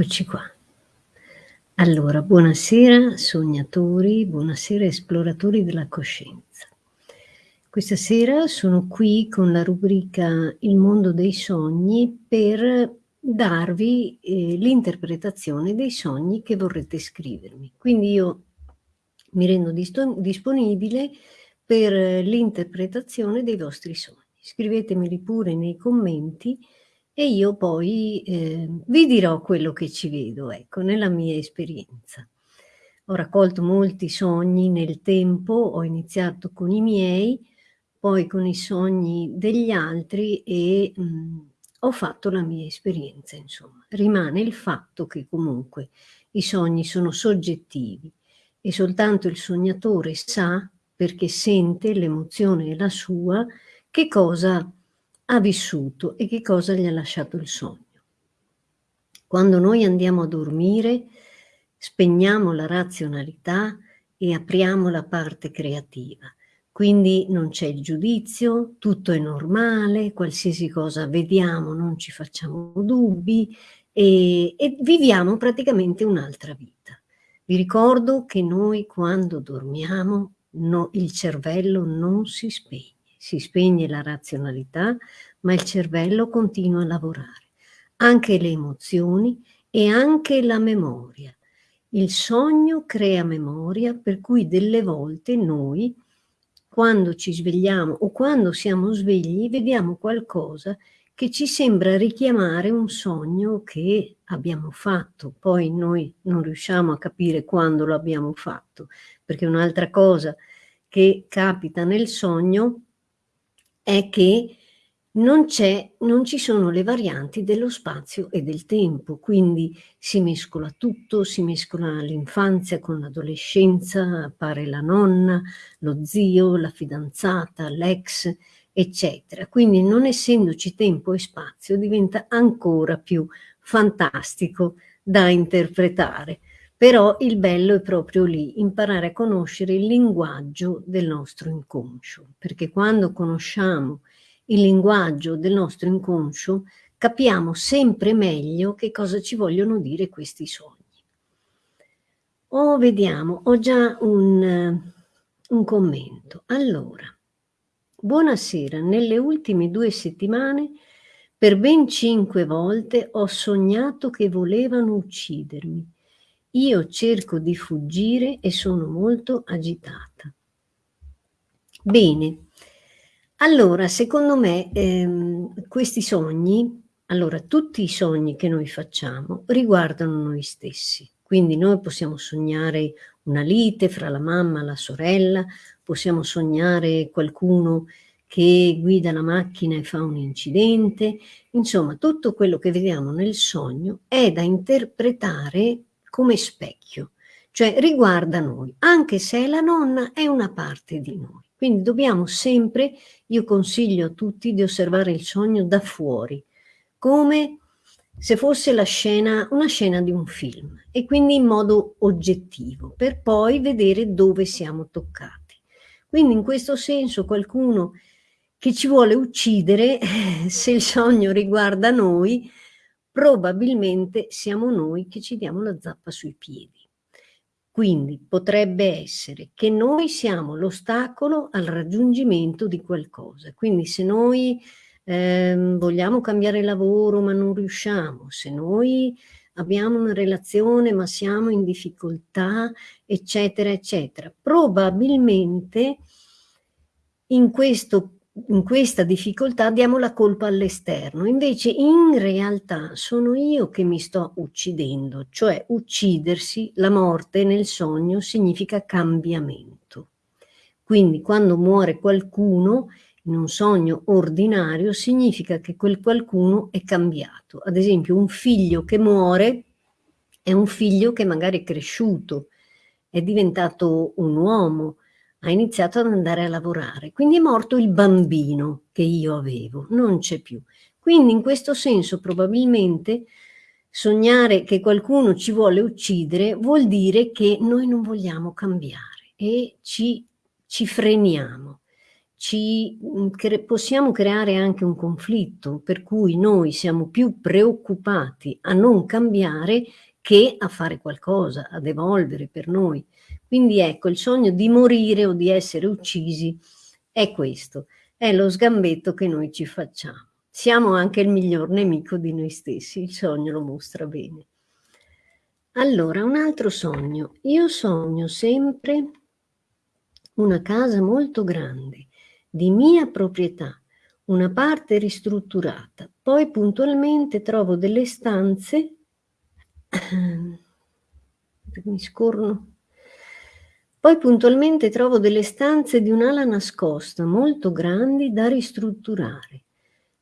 Eccoci qua. Allora, buonasera sognatori, buonasera esploratori della coscienza. Questa sera sono qui con la rubrica Il mondo dei sogni per darvi eh, l'interpretazione dei sogni che vorrete scrivermi. Quindi io mi rendo disponibile per l'interpretazione dei vostri sogni. Scrivetemeli pure nei commenti e io poi eh, vi dirò quello che ci vedo, ecco, nella mia esperienza. Ho raccolto molti sogni nel tempo, ho iniziato con i miei, poi con i sogni degli altri e mh, ho fatto la mia esperienza, insomma. Rimane il fatto che comunque i sogni sono soggettivi e soltanto il sognatore sa, perché sente l'emozione la sua, che cosa ha vissuto e che cosa gli ha lasciato il sogno. Quando noi andiamo a dormire, spegniamo la razionalità e apriamo la parte creativa. Quindi non c'è il giudizio, tutto è normale, qualsiasi cosa vediamo non ci facciamo dubbi e, e viviamo praticamente un'altra vita. Vi ricordo che noi quando dormiamo no, il cervello non si spegne si spegne la razionalità, ma il cervello continua a lavorare. Anche le emozioni e anche la memoria. Il sogno crea memoria, per cui delle volte noi, quando ci svegliamo o quando siamo svegli, vediamo qualcosa che ci sembra richiamare un sogno che abbiamo fatto. Poi noi non riusciamo a capire quando lo abbiamo fatto, perché un'altra cosa che capita nel sogno è che non, non ci sono le varianti dello spazio e del tempo, quindi si mescola tutto, si mescola l'infanzia con l'adolescenza, appare la nonna, lo zio, la fidanzata, l'ex, eccetera. Quindi non essendoci tempo e spazio diventa ancora più fantastico da interpretare. Però il bello è proprio lì, imparare a conoscere il linguaggio del nostro inconscio, perché quando conosciamo il linguaggio del nostro inconscio capiamo sempre meglio che cosa ci vogliono dire questi sogni. Oh, vediamo, ho già un, un commento. Allora, buonasera, nelle ultime due settimane per ben cinque volte ho sognato che volevano uccidermi io cerco di fuggire e sono molto agitata. Bene, allora secondo me ehm, questi sogni, allora tutti i sogni che noi facciamo riguardano noi stessi. Quindi noi possiamo sognare una lite fra la mamma e la sorella, possiamo sognare qualcuno che guida la macchina e fa un incidente, insomma tutto quello che vediamo nel sogno è da interpretare come specchio, cioè riguarda noi, anche se la nonna è una parte di noi. Quindi dobbiamo sempre, io consiglio a tutti di osservare il sogno da fuori, come se fosse scena, una scena di un film, e quindi in modo oggettivo, per poi vedere dove siamo toccati. Quindi in questo senso qualcuno che ci vuole uccidere, se il sogno riguarda noi, probabilmente siamo noi che ci diamo la zappa sui piedi. Quindi potrebbe essere che noi siamo l'ostacolo al raggiungimento di qualcosa. Quindi se noi ehm, vogliamo cambiare lavoro ma non riusciamo, se noi abbiamo una relazione ma siamo in difficoltà, eccetera, eccetera, probabilmente in questo in questa difficoltà diamo la colpa all'esterno, invece in realtà sono io che mi sto uccidendo, cioè uccidersi, la morte nel sogno significa cambiamento. Quindi quando muore qualcuno in un sogno ordinario significa che quel qualcuno è cambiato. Ad esempio un figlio che muore è un figlio che magari è cresciuto, è diventato un uomo, ha iniziato ad andare a lavorare. Quindi è morto il bambino che io avevo, non c'è più. Quindi in questo senso probabilmente sognare che qualcuno ci vuole uccidere vuol dire che noi non vogliamo cambiare e ci, ci freniamo. ci mm, cre possiamo creare anche un conflitto, per cui noi siamo più preoccupati a non cambiare che a fare qualcosa, ad evolvere per noi. Quindi ecco, il sogno di morire o di essere uccisi è questo, è lo sgambetto che noi ci facciamo. Siamo anche il miglior nemico di noi stessi, il sogno lo mostra bene. Allora, un altro sogno. Io sogno sempre una casa molto grande, di mia proprietà, una parte ristrutturata. Poi puntualmente trovo delle stanze, mi scorno, poi puntualmente trovo delle stanze di un'ala nascosta, molto grandi, da ristrutturare.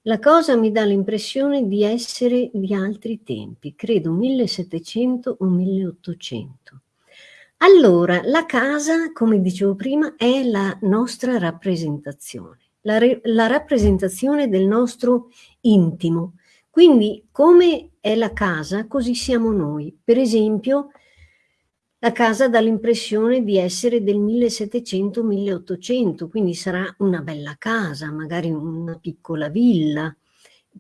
La cosa mi dà l'impressione di essere di altri tempi, credo 1700 o 1800. Allora, la casa, come dicevo prima, è la nostra rappresentazione, la, la rappresentazione del nostro intimo. Quindi, come è la casa, così siamo noi. Per esempio, la casa dà l'impressione di essere del 1700-1800, quindi sarà una bella casa, magari una piccola villa.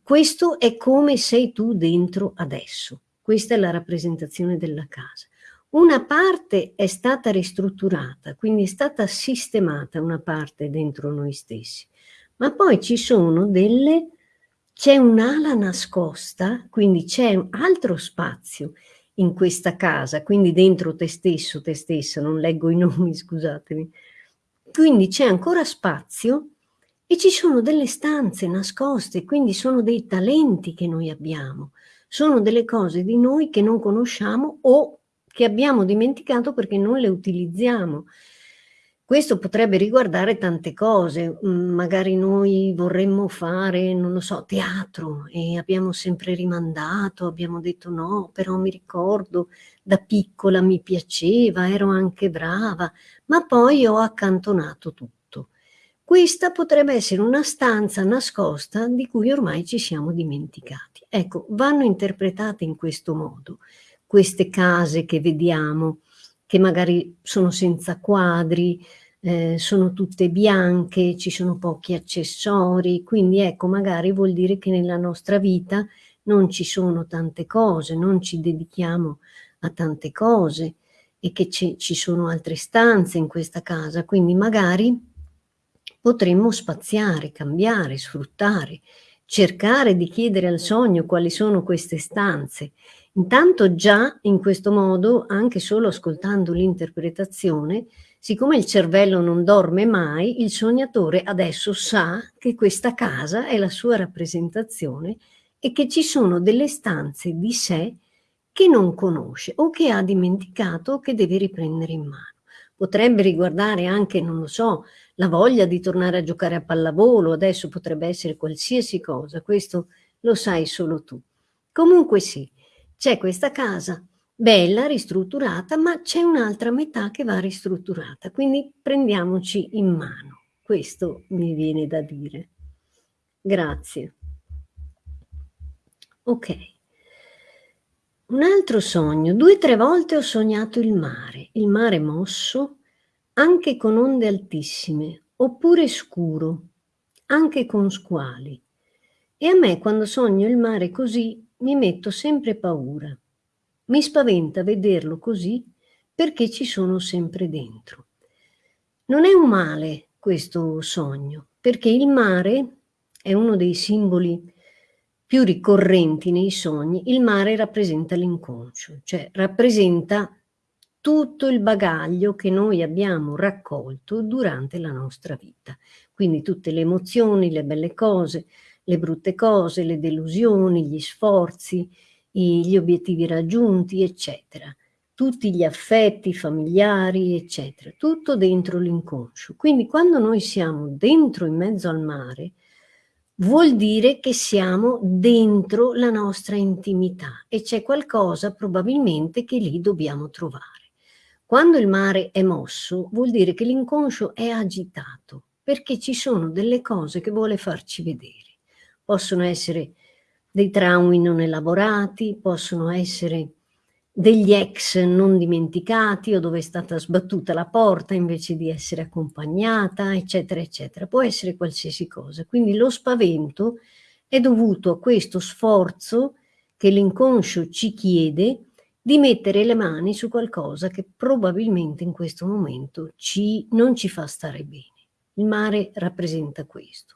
Questo è come sei tu dentro adesso. Questa è la rappresentazione della casa. Una parte è stata ristrutturata, quindi è stata sistemata una parte dentro noi stessi, ma poi ci sono delle, c'è un'ala nascosta, quindi c'è un altro spazio in questa casa, quindi dentro te stesso, te stessa, non leggo i nomi, scusatemi. Quindi c'è ancora spazio e ci sono delle stanze nascoste, quindi sono dei talenti che noi abbiamo, sono delle cose di noi che non conosciamo o che abbiamo dimenticato perché non le utilizziamo. Questo potrebbe riguardare tante cose, mm, magari noi vorremmo fare, non lo so, teatro e abbiamo sempre rimandato, abbiamo detto no, però mi ricordo da piccola mi piaceva, ero anche brava, ma poi ho accantonato tutto. Questa potrebbe essere una stanza nascosta di cui ormai ci siamo dimenticati. Ecco, vanno interpretate in questo modo queste case che vediamo, che magari sono senza quadri, eh, sono tutte bianche, ci sono pochi accessori, quindi ecco magari vuol dire che nella nostra vita non ci sono tante cose, non ci dedichiamo a tante cose e che ci sono altre stanze in questa casa, quindi magari potremmo spaziare, cambiare, sfruttare, cercare di chiedere al sogno quali sono queste stanze Intanto già in questo modo, anche solo ascoltando l'interpretazione, siccome il cervello non dorme mai, il sognatore adesso sa che questa casa è la sua rappresentazione e che ci sono delle stanze di sé che non conosce o che ha dimenticato o che deve riprendere in mano. Potrebbe riguardare anche, non lo so, la voglia di tornare a giocare a pallavolo, adesso potrebbe essere qualsiasi cosa, questo lo sai solo tu. Comunque sì, c'è questa casa bella, ristrutturata, ma c'è un'altra metà che va ristrutturata, quindi prendiamoci in mano. Questo mi viene da dire. Grazie. Ok. Un altro sogno. Due o tre volte ho sognato il mare, il mare mosso, anche con onde altissime, oppure scuro, anche con squali. E a me quando sogno il mare così mi metto sempre paura. Mi spaventa vederlo così perché ci sono sempre dentro. Non è un male questo sogno, perché il mare è uno dei simboli più ricorrenti nei sogni. Il mare rappresenta l'inconscio, cioè rappresenta tutto il bagaglio che noi abbiamo raccolto durante la nostra vita. Quindi tutte le emozioni, le belle cose, le brutte cose, le delusioni, gli sforzi, gli obiettivi raggiunti, eccetera. Tutti gli affetti familiari, eccetera. Tutto dentro l'inconscio. Quindi quando noi siamo dentro in mezzo al mare, vuol dire che siamo dentro la nostra intimità e c'è qualcosa probabilmente che lì dobbiamo trovare. Quando il mare è mosso, vuol dire che l'inconscio è agitato, perché ci sono delle cose che vuole farci vedere possono essere dei traumi non elaborati, possono essere degli ex non dimenticati o dove è stata sbattuta la porta invece di essere accompagnata, eccetera, eccetera. Può essere qualsiasi cosa. Quindi lo spavento è dovuto a questo sforzo che l'inconscio ci chiede di mettere le mani su qualcosa che probabilmente in questo momento ci, non ci fa stare bene. Il mare rappresenta questo.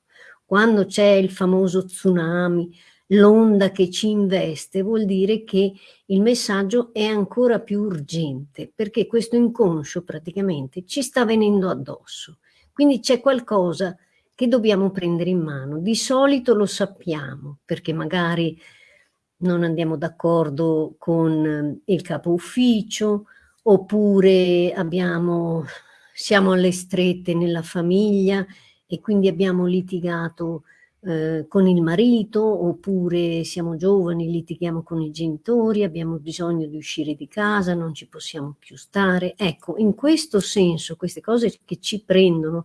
Quando c'è il famoso tsunami, l'onda che ci investe, vuol dire che il messaggio è ancora più urgente, perché questo inconscio praticamente ci sta venendo addosso. Quindi c'è qualcosa che dobbiamo prendere in mano. Di solito lo sappiamo, perché magari non andiamo d'accordo con il capo ufficio, oppure abbiamo, siamo alle strette nella famiglia e quindi abbiamo litigato eh, con il marito, oppure siamo giovani, litighiamo con i genitori, abbiamo bisogno di uscire di casa, non ci possiamo più stare. Ecco, in questo senso queste cose che ci prendono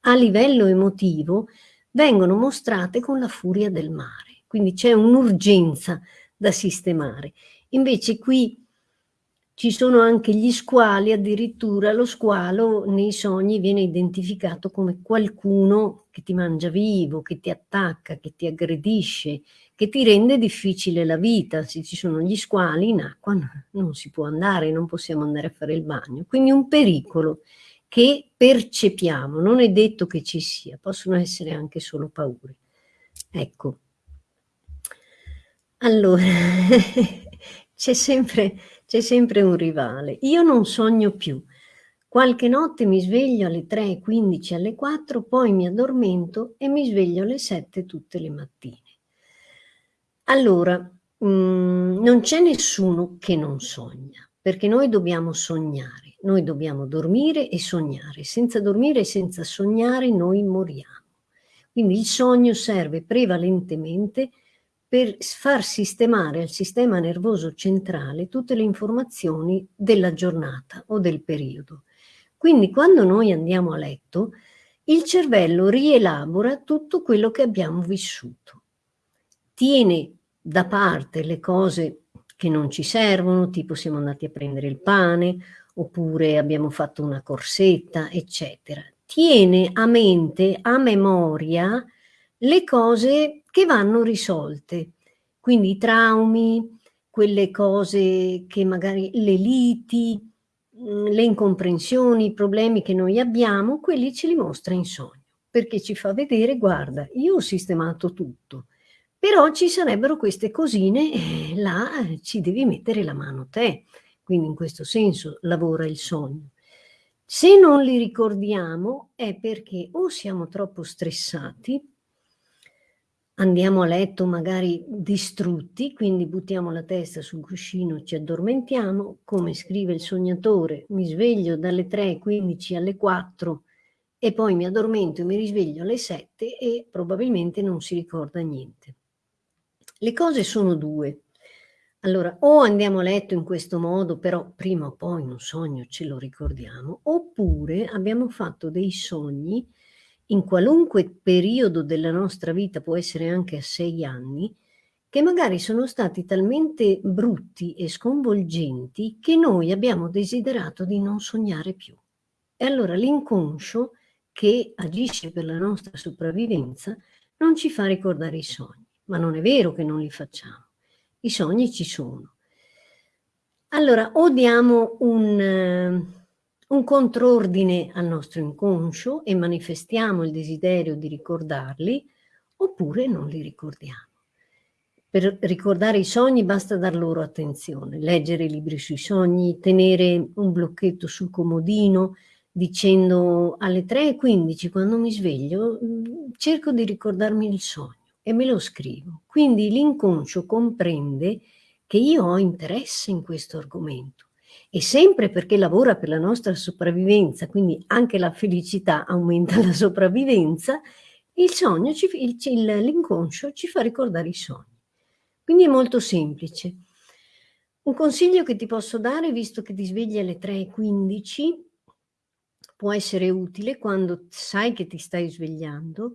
a livello emotivo vengono mostrate con la furia del mare. Quindi c'è un'urgenza da sistemare. Invece qui ci sono anche gli squali, addirittura lo squalo nei sogni viene identificato come qualcuno che ti mangia vivo, che ti attacca, che ti aggredisce, che ti rende difficile la vita. Se ci sono gli squali in acqua non si può andare, non possiamo andare a fare il bagno. Quindi un pericolo che percepiamo, non è detto che ci sia, possono essere anche solo paure. Ecco. Allora, c'è sempre c'è sempre un rivale. Io non sogno più. Qualche notte mi sveglio alle 3.15, alle 4, poi mi addormento e mi sveglio alle 7 tutte le mattine. Allora, mh, mm, non c'è nessuno che non sogna, perché noi dobbiamo sognare, noi dobbiamo dormire e sognare. Senza dormire e senza sognare noi moriamo. Quindi il sogno serve prevalentemente per far sistemare al sistema nervoso centrale tutte le informazioni della giornata o del periodo. Quindi quando noi andiamo a letto, il cervello rielabora tutto quello che abbiamo vissuto. Tiene da parte le cose che non ci servono, tipo siamo andati a prendere il pane, oppure abbiamo fatto una corsetta, eccetera. Tiene a mente, a memoria, le cose che vanno risolte. Quindi i traumi, quelle cose che magari le liti, mm, le incomprensioni, i problemi che noi abbiamo, quelli ce li mostra in sogno, perché ci fa vedere, guarda, io ho sistemato tutto, però ci sarebbero queste cosine e là ci devi mettere la mano te. Quindi in questo senso lavora il sogno. Se non li ricordiamo è perché o siamo troppo stressati andiamo a letto magari distrutti, quindi buttiamo la testa sul cuscino, ci addormentiamo, come scrive il sognatore, mi sveglio dalle 3.15 alle 4 e poi mi addormento e mi risveglio alle 7 e probabilmente non si ricorda niente. Le cose sono due. Allora, o andiamo a letto in questo modo, però prima o poi un sogno ce lo ricordiamo, oppure abbiamo fatto dei sogni in qualunque periodo della nostra vita, può essere anche a sei anni, che magari sono stati talmente brutti e sconvolgenti che noi abbiamo desiderato di non sognare più. E allora l'inconscio, che agisce per la nostra sopravvivenza, non ci fa ricordare i sogni. Ma non è vero che non li facciamo. I sogni ci sono. Allora, o diamo un un contrordine al nostro inconscio e manifestiamo il desiderio di ricordarli, oppure non li ricordiamo. Per ricordare i sogni basta dar loro attenzione, leggere libri sui sogni, tenere un blocchetto sul comodino dicendo alle 3.15 quando mi sveglio mm, cerco di ricordarmi il sogno e me lo scrivo. Quindi l'inconscio comprende che io ho interesse in questo argomento e sempre perché lavora per la nostra sopravvivenza, quindi anche la felicità aumenta la sopravvivenza, l'inconscio ci fa ricordare i sogni. Quindi è molto semplice. Un consiglio che ti posso dare, visto che ti svegli alle 3.15, può essere utile quando sai che ti stai svegliando,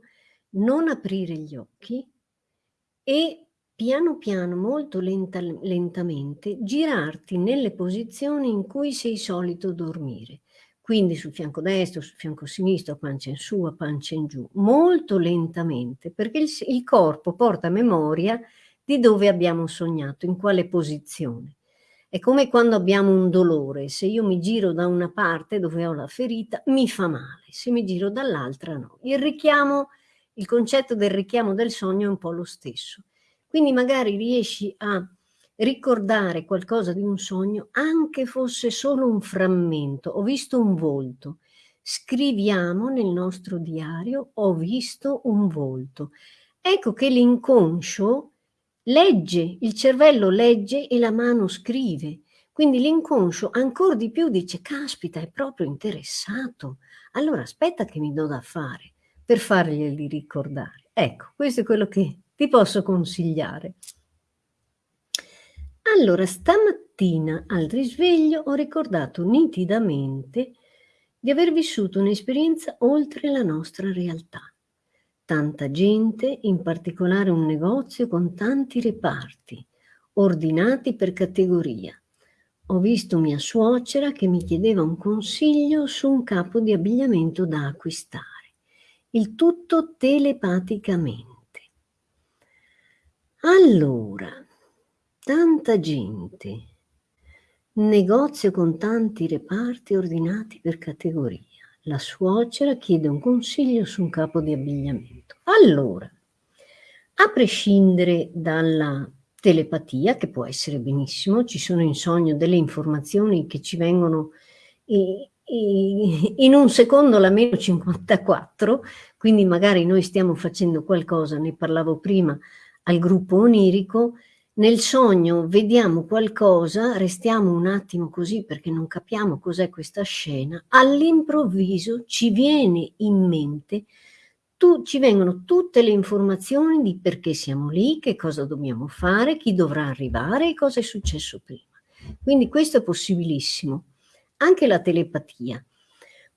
non aprire gli occhi e piano piano, molto lenta, lentamente, girarti nelle posizioni in cui sei solito dormire. Quindi sul fianco destro, sul fianco sinistro, pancia in su, a pancia in giù, molto lentamente, perché il, il corpo porta memoria di dove abbiamo sognato, in quale posizione. È come quando abbiamo un dolore, se io mi giro da una parte dove ho la ferita mi fa male, se mi giro dall'altra no. Il richiamo, il concetto del richiamo del sogno è un po' lo stesso. Quindi magari riesci a ricordare qualcosa di un sogno, anche fosse solo un frammento, ho visto un volto, scriviamo nel nostro diario, ho visto un volto. Ecco che l'inconscio legge, il cervello legge e la mano scrive. Quindi l'inconscio ancora di più dice, caspita, è proprio interessato. Allora aspetta che mi do da fare per farglieli ricordare. Ecco, questo è quello che ti posso consigliare. Allora, stamattina al risveglio ho ricordato nitidamente di aver vissuto un'esperienza oltre la nostra realtà tanta gente, in particolare un negozio con tanti reparti, ordinati per categoria. Ho visto mia suocera che mi chiedeva un consiglio su un capo di abbigliamento da acquistare. Il tutto telepaticamente. Allora, tanta gente, negozio con tanti reparti ordinati per categoria la suocera chiede un consiglio su un capo di abbigliamento. Allora, a prescindere dalla telepatia, che può essere benissimo, ci sono in sogno delle informazioni che ci vengono in un secondo la meno 54, quindi magari noi stiamo facendo qualcosa, ne parlavo prima al gruppo onirico, nel sogno vediamo qualcosa, restiamo un attimo così perché non capiamo cos'è questa scena, all'improvviso ci viene in mente, tu, ci vengono tutte le informazioni di perché siamo lì, che cosa dobbiamo fare, chi dovrà arrivare e cosa è successo prima. Quindi questo è possibilissimo. Anche la telepatia.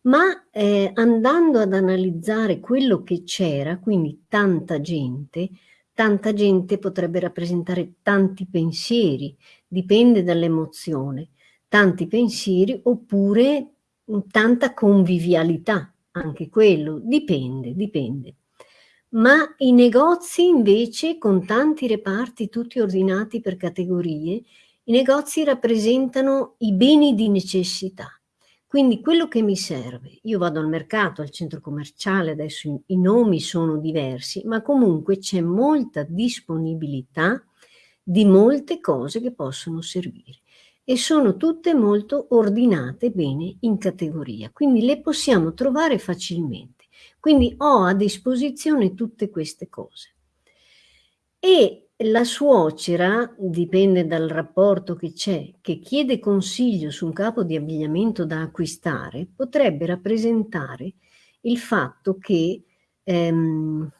Ma eh, andando ad analizzare quello che c'era, quindi tanta gente, tanta gente potrebbe rappresentare tanti pensieri, dipende dall'emozione, tanti pensieri oppure tanta convivialità, anche quello, dipende, dipende. Ma i negozi invece con tanti reparti tutti ordinati per categorie, i negozi rappresentano i beni di necessità. Quindi quello che mi serve, io vado al mercato, al centro commerciale, adesso i, nomi sono diversi, ma comunque c'è molta disponibilità di molte cose che possono servire e sono tutte molto ordinate bene in categoria, quindi le possiamo trovare facilmente. Quindi ho a disposizione tutte queste cose. E la suocera, dipende dal rapporto che c'è, che chiede consiglio su un capo di abbigliamento da acquistare, potrebbe rappresentare il fatto che ehm,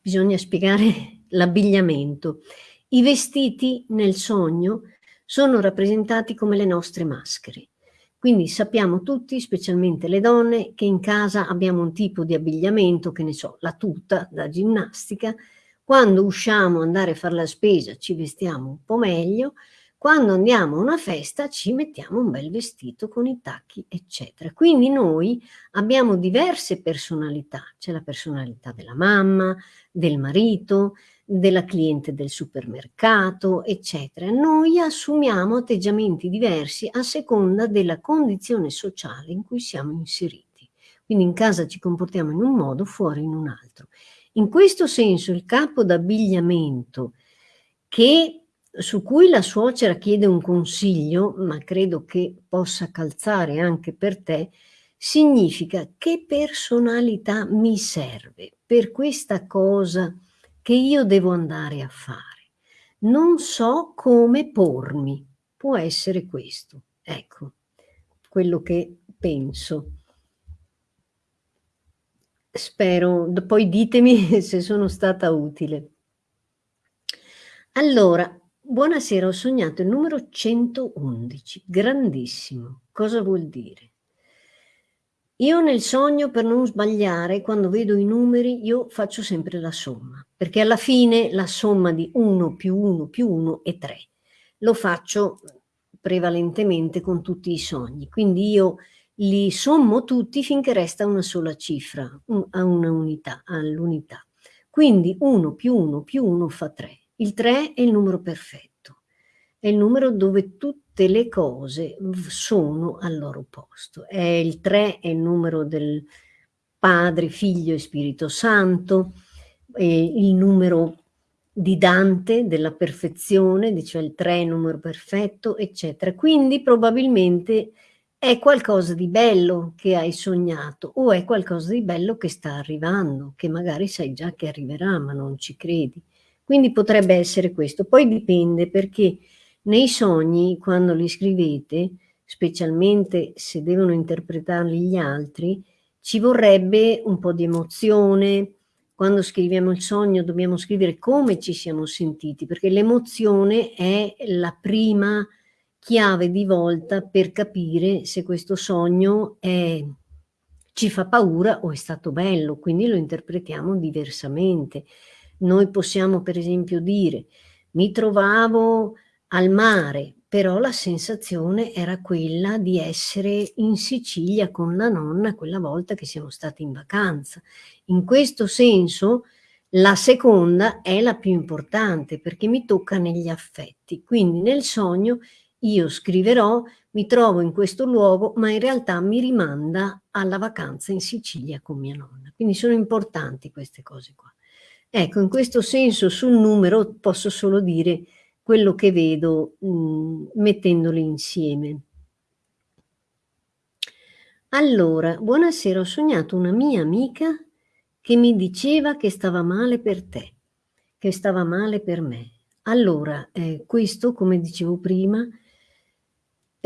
bisogna spiegare l'abbigliamento. I vestiti nel sogno sono rappresentati come le nostre maschere. Quindi sappiamo tutti, specialmente le donne, che in casa abbiamo un tipo di abbigliamento, che ne so, la tuta da ginnastica, quando usciamo andare a fare la spesa ci vestiamo un po' meglio, quando andiamo a una festa ci mettiamo un bel vestito con i tacchi, eccetera. Quindi noi abbiamo diverse personalità. C'è la personalità della mamma, del marito, della cliente del supermercato, eccetera. Noi assumiamo atteggiamenti diversi a seconda della condizione sociale in cui siamo inseriti. Quindi in casa ci comportiamo in un modo, fuori in un altro. In questo senso il capo d'abbigliamento che su cui la suocera chiede un consiglio, ma credo che possa calzare anche per te, significa che personalità mi serve per questa cosa che io devo andare a fare. Non so come pormi, può essere questo. Ecco, quello che penso. Spero, poi ditemi se sono stata utile. Allora, buonasera, ho sognato il numero 111, grandissimo. Cosa vuol dire? Io nel sogno per non sbagliare, quando vedo i numeri, io faccio sempre la somma, perché alla fine la somma di 1 più 1 più 1 è 3. Lo faccio prevalentemente con tutti i sogni, quindi io li sommo tutti finché resta una sola cifra, una unità, all'unità. Quindi 1 più 1 più 1 fa 3. Il 3 è il numero perfetto, è il numero dove tutte le cose sono al loro posto. È il 3 è il numero del Padre, Figlio e Spirito Santo, il numero di Dante, della perfezione, cioè il 3 è il numero perfetto, eccetera. Quindi probabilmente è qualcosa di bello che hai sognato o è qualcosa di bello che sta arrivando, che magari sai già che arriverà, ma non ci credi. Quindi potrebbe essere questo. Poi dipende perché nei sogni, quando li scrivete, specialmente se devono interpretarli gli altri, ci vorrebbe un po' di emozione. Quando scriviamo il sogno dobbiamo scrivere come ci siamo sentiti, perché l'emozione è la prima chiave di volta per capire se questo sogno è, ci fa paura o è stato bello, quindi lo interpretiamo diversamente. Noi possiamo per esempio dire mi trovavo al mare, però la sensazione era quella di essere in Sicilia con la nonna quella volta che siamo stati in vacanza. In questo senso la seconda è la più importante perché mi tocca negli affetti, quindi nel sogno io scriverò mi trovo in questo luogo ma in realtà mi rimanda alla vacanza in Sicilia con mia nonna, quindi sono importanti queste cose qua. Ecco, in questo senso sul numero posso solo dire quello che vedo mh, mettendoli insieme. Allora, buonasera, ho sognato una mia amica che mi diceva che stava male per te, che stava male per me. Allora, eh, questo, come dicevo prima,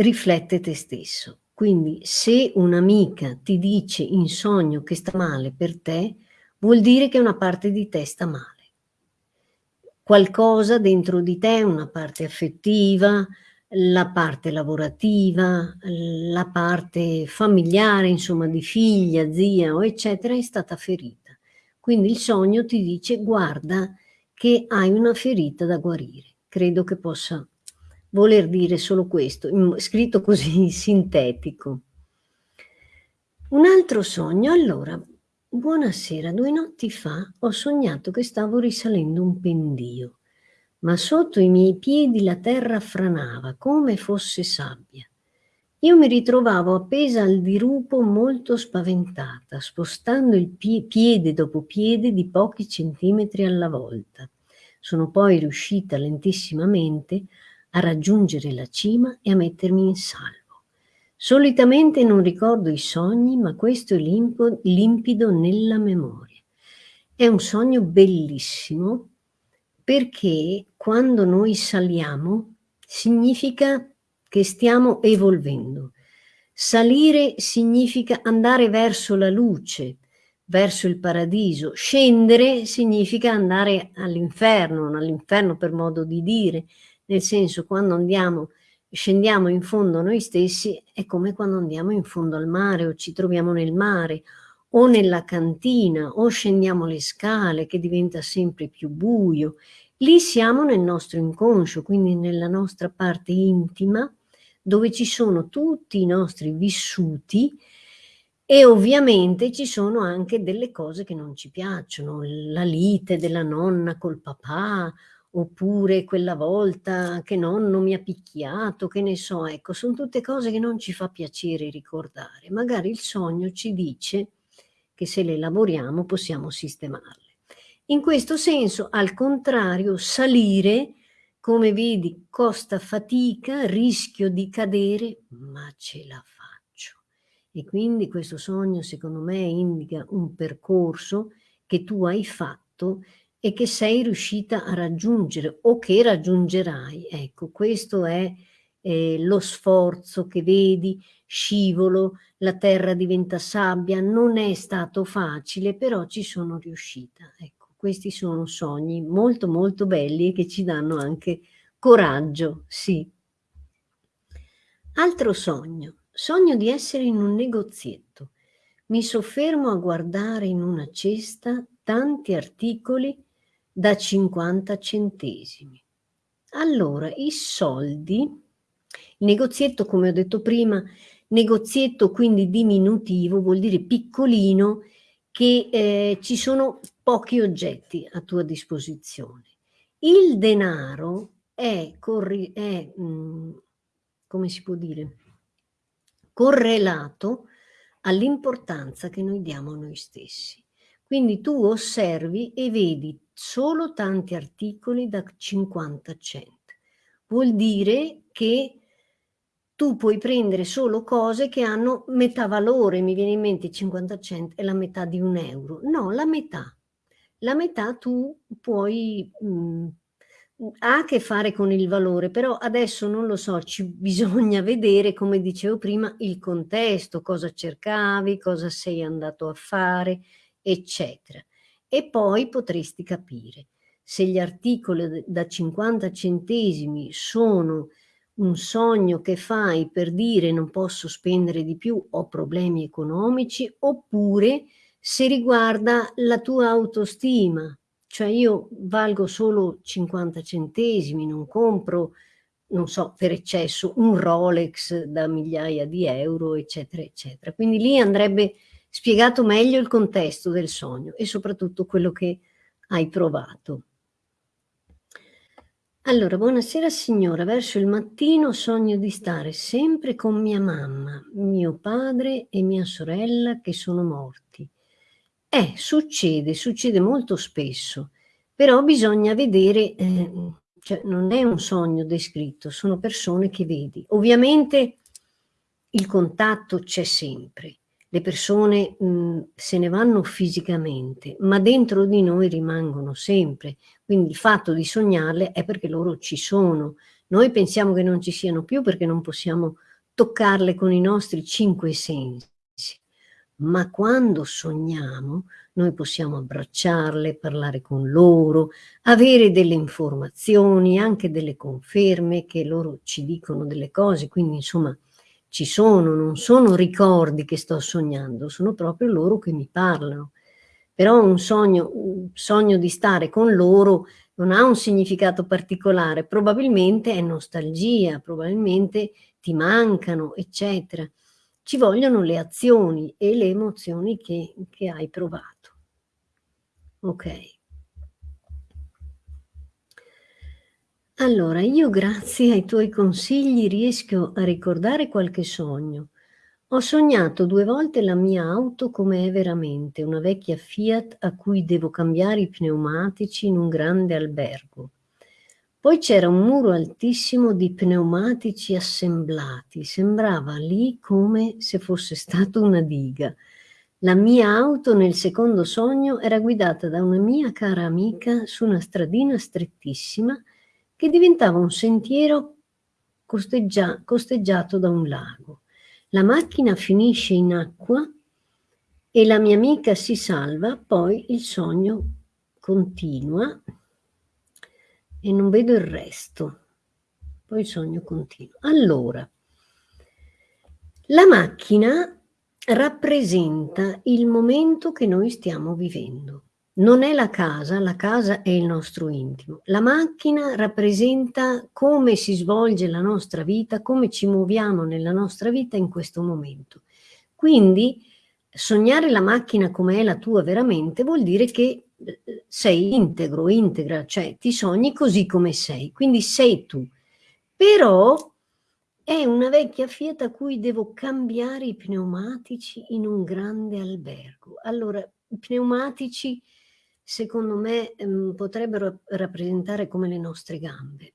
riflette te stesso. Quindi se un'amica ti dice in sogno che sta male per te, vuol dire che una parte di te sta male qualcosa dentro di te, una parte affettiva, la parte lavorativa, la parte familiare, insomma di figlia, zia o eccetera, è stata ferita. Quindi il sogno ti dice guarda che hai una ferita da guarire. Credo che possa voler dire solo questo, scritto così sintetico. Un altro sogno, allora, Buonasera, due notti fa ho sognato che stavo risalendo un pendio, ma sotto i miei piedi la terra franava come fosse sabbia. Io mi ritrovavo appesa al dirupo molto spaventata, spostando il pie piede dopo piede di pochi centimetri alla volta. Sono poi riuscita lentissimamente a raggiungere la cima e a mettermi in salvo. Solitamente non ricordo i sogni, ma questo è limpo, limpido nella memoria. È un sogno bellissimo perché quando noi saliamo significa che stiamo evolvendo. Salire significa andare verso la luce, verso il paradiso. Scendere significa andare all'inferno, all'inferno per modo di dire, nel senso quando andiamo scendiamo in fondo noi stessi è come quando andiamo in fondo al mare o ci troviamo nel mare o nella cantina o scendiamo le scale che diventa sempre più buio. Lì siamo nel nostro inconscio, quindi nella nostra parte intima dove ci sono tutti i nostri vissuti e ovviamente ci sono anche delle cose che non ci piacciono, la lite della nonna col papà oppure quella volta che nonno mi ha picchiato, che ne so, ecco, sono tutte cose che non ci fa piacere ricordare. Magari il sogno ci dice che se le lavoriamo possiamo sistemarle. In questo senso, al contrario, salire, come vedi, costa fatica, rischio di cadere, ma ce la faccio. E quindi questo sogno, secondo me, indica un percorso che tu hai fatto e che sei riuscita a raggiungere o che raggiungerai. Ecco, questo è eh, lo sforzo che vedi, scivolo, la terra diventa sabbia, non è stato facile, però ci sono riuscita. Ecco, questi sono sogni molto molto belli e che ci danno anche coraggio, sì. Altro sogno, sogno di essere in un negozietto. mi soffermo a guardare in una cesta tanti articoli da 50 centesimi. Allora, i soldi, il negozietto, come ho detto prima, negozietto quindi diminutivo vuol dire piccolino, che eh, ci sono pochi oggetti a tua disposizione. Il denaro è, è mh, mm, come si può dire, correlato all'importanza che noi diamo a noi stessi. Quindi tu osservi e vedi solo tanti articoli da 50 cent. Vuol dire che tu puoi prendere solo cose che hanno metà valore, mi viene in mente 50 cent è la metà di un euro. No, la metà. La metà tu puoi mh, mm, ha a che fare con il valore, però adesso non lo so, ci bisogna vedere, come dicevo prima, il contesto, cosa cercavi, cosa sei andato a fare, eccetera. E poi potresti capire se gli articoli da 50 centesimi sono un sogno che fai per dire non posso spendere di più, ho problemi economici, oppure se riguarda la tua autostima, cioè io valgo solo 50 centesimi, non compro, non so, per eccesso, un Rolex da migliaia di euro, eccetera, eccetera. Quindi lì andrebbe spiegato meglio il contesto del sogno e soprattutto quello che hai provato. Allora, buonasera signora, verso il mattino sogno di stare sempre con mia mamma, mio padre e mia sorella che sono morti. Eh, succede, succede molto spesso, però bisogna vedere, eh, cioè non è un sogno descritto, sono persone che vedi. Ovviamente il contatto c'è sempre, le persone mh, se ne vanno fisicamente, ma dentro di noi rimangono sempre. Quindi il fatto di sognarle è perché loro ci sono. Noi pensiamo che non ci siano più perché non possiamo toccarle con i nostri cinque sensi ma quando sogniamo noi possiamo abbracciarle, parlare con loro, avere delle informazioni, anche delle conferme che loro ci dicono delle cose, quindi insomma ci sono, non sono ricordi che sto sognando, sono proprio loro che mi parlano. Però un sogno, un sogno di stare con loro non ha un significato particolare, probabilmente è nostalgia, probabilmente ti mancano, eccetera ci vogliono le azioni e le emozioni che, che hai provato. Ok. Allora, io grazie ai tuoi consigli riesco a ricordare qualche sogno. Ho sognato due volte la mia auto come è veramente, una vecchia Fiat a cui devo cambiare i pneumatici in un grande albergo. Poi c'era un muro altissimo di pneumatici assemblati, sembrava lì come se fosse stata una diga. La mia auto nel secondo sogno era guidata da una mia cara amica su una stradina strettissima che diventava un sentiero costeggia costeggiato da un lago. La macchina finisce in acqua e la mia amica si salva, poi il sogno continua e non vedo il resto. Poi il sogno continua. Allora, la macchina rappresenta il momento che noi stiamo vivendo. Non è la casa, la casa è il nostro intimo. La macchina rappresenta come si svolge la nostra vita, come ci muoviamo nella nostra vita in questo momento. Quindi sognare la macchina come è la tua veramente vuol dire che sei integro, integra, cioè ti sogni così come sei, quindi sei tu. Però è una vecchia Fiat a cui devo cambiare i pneumatici in un grande albergo. Allora, i pneumatici secondo me mh, potrebbero rappresentare come le nostre gambe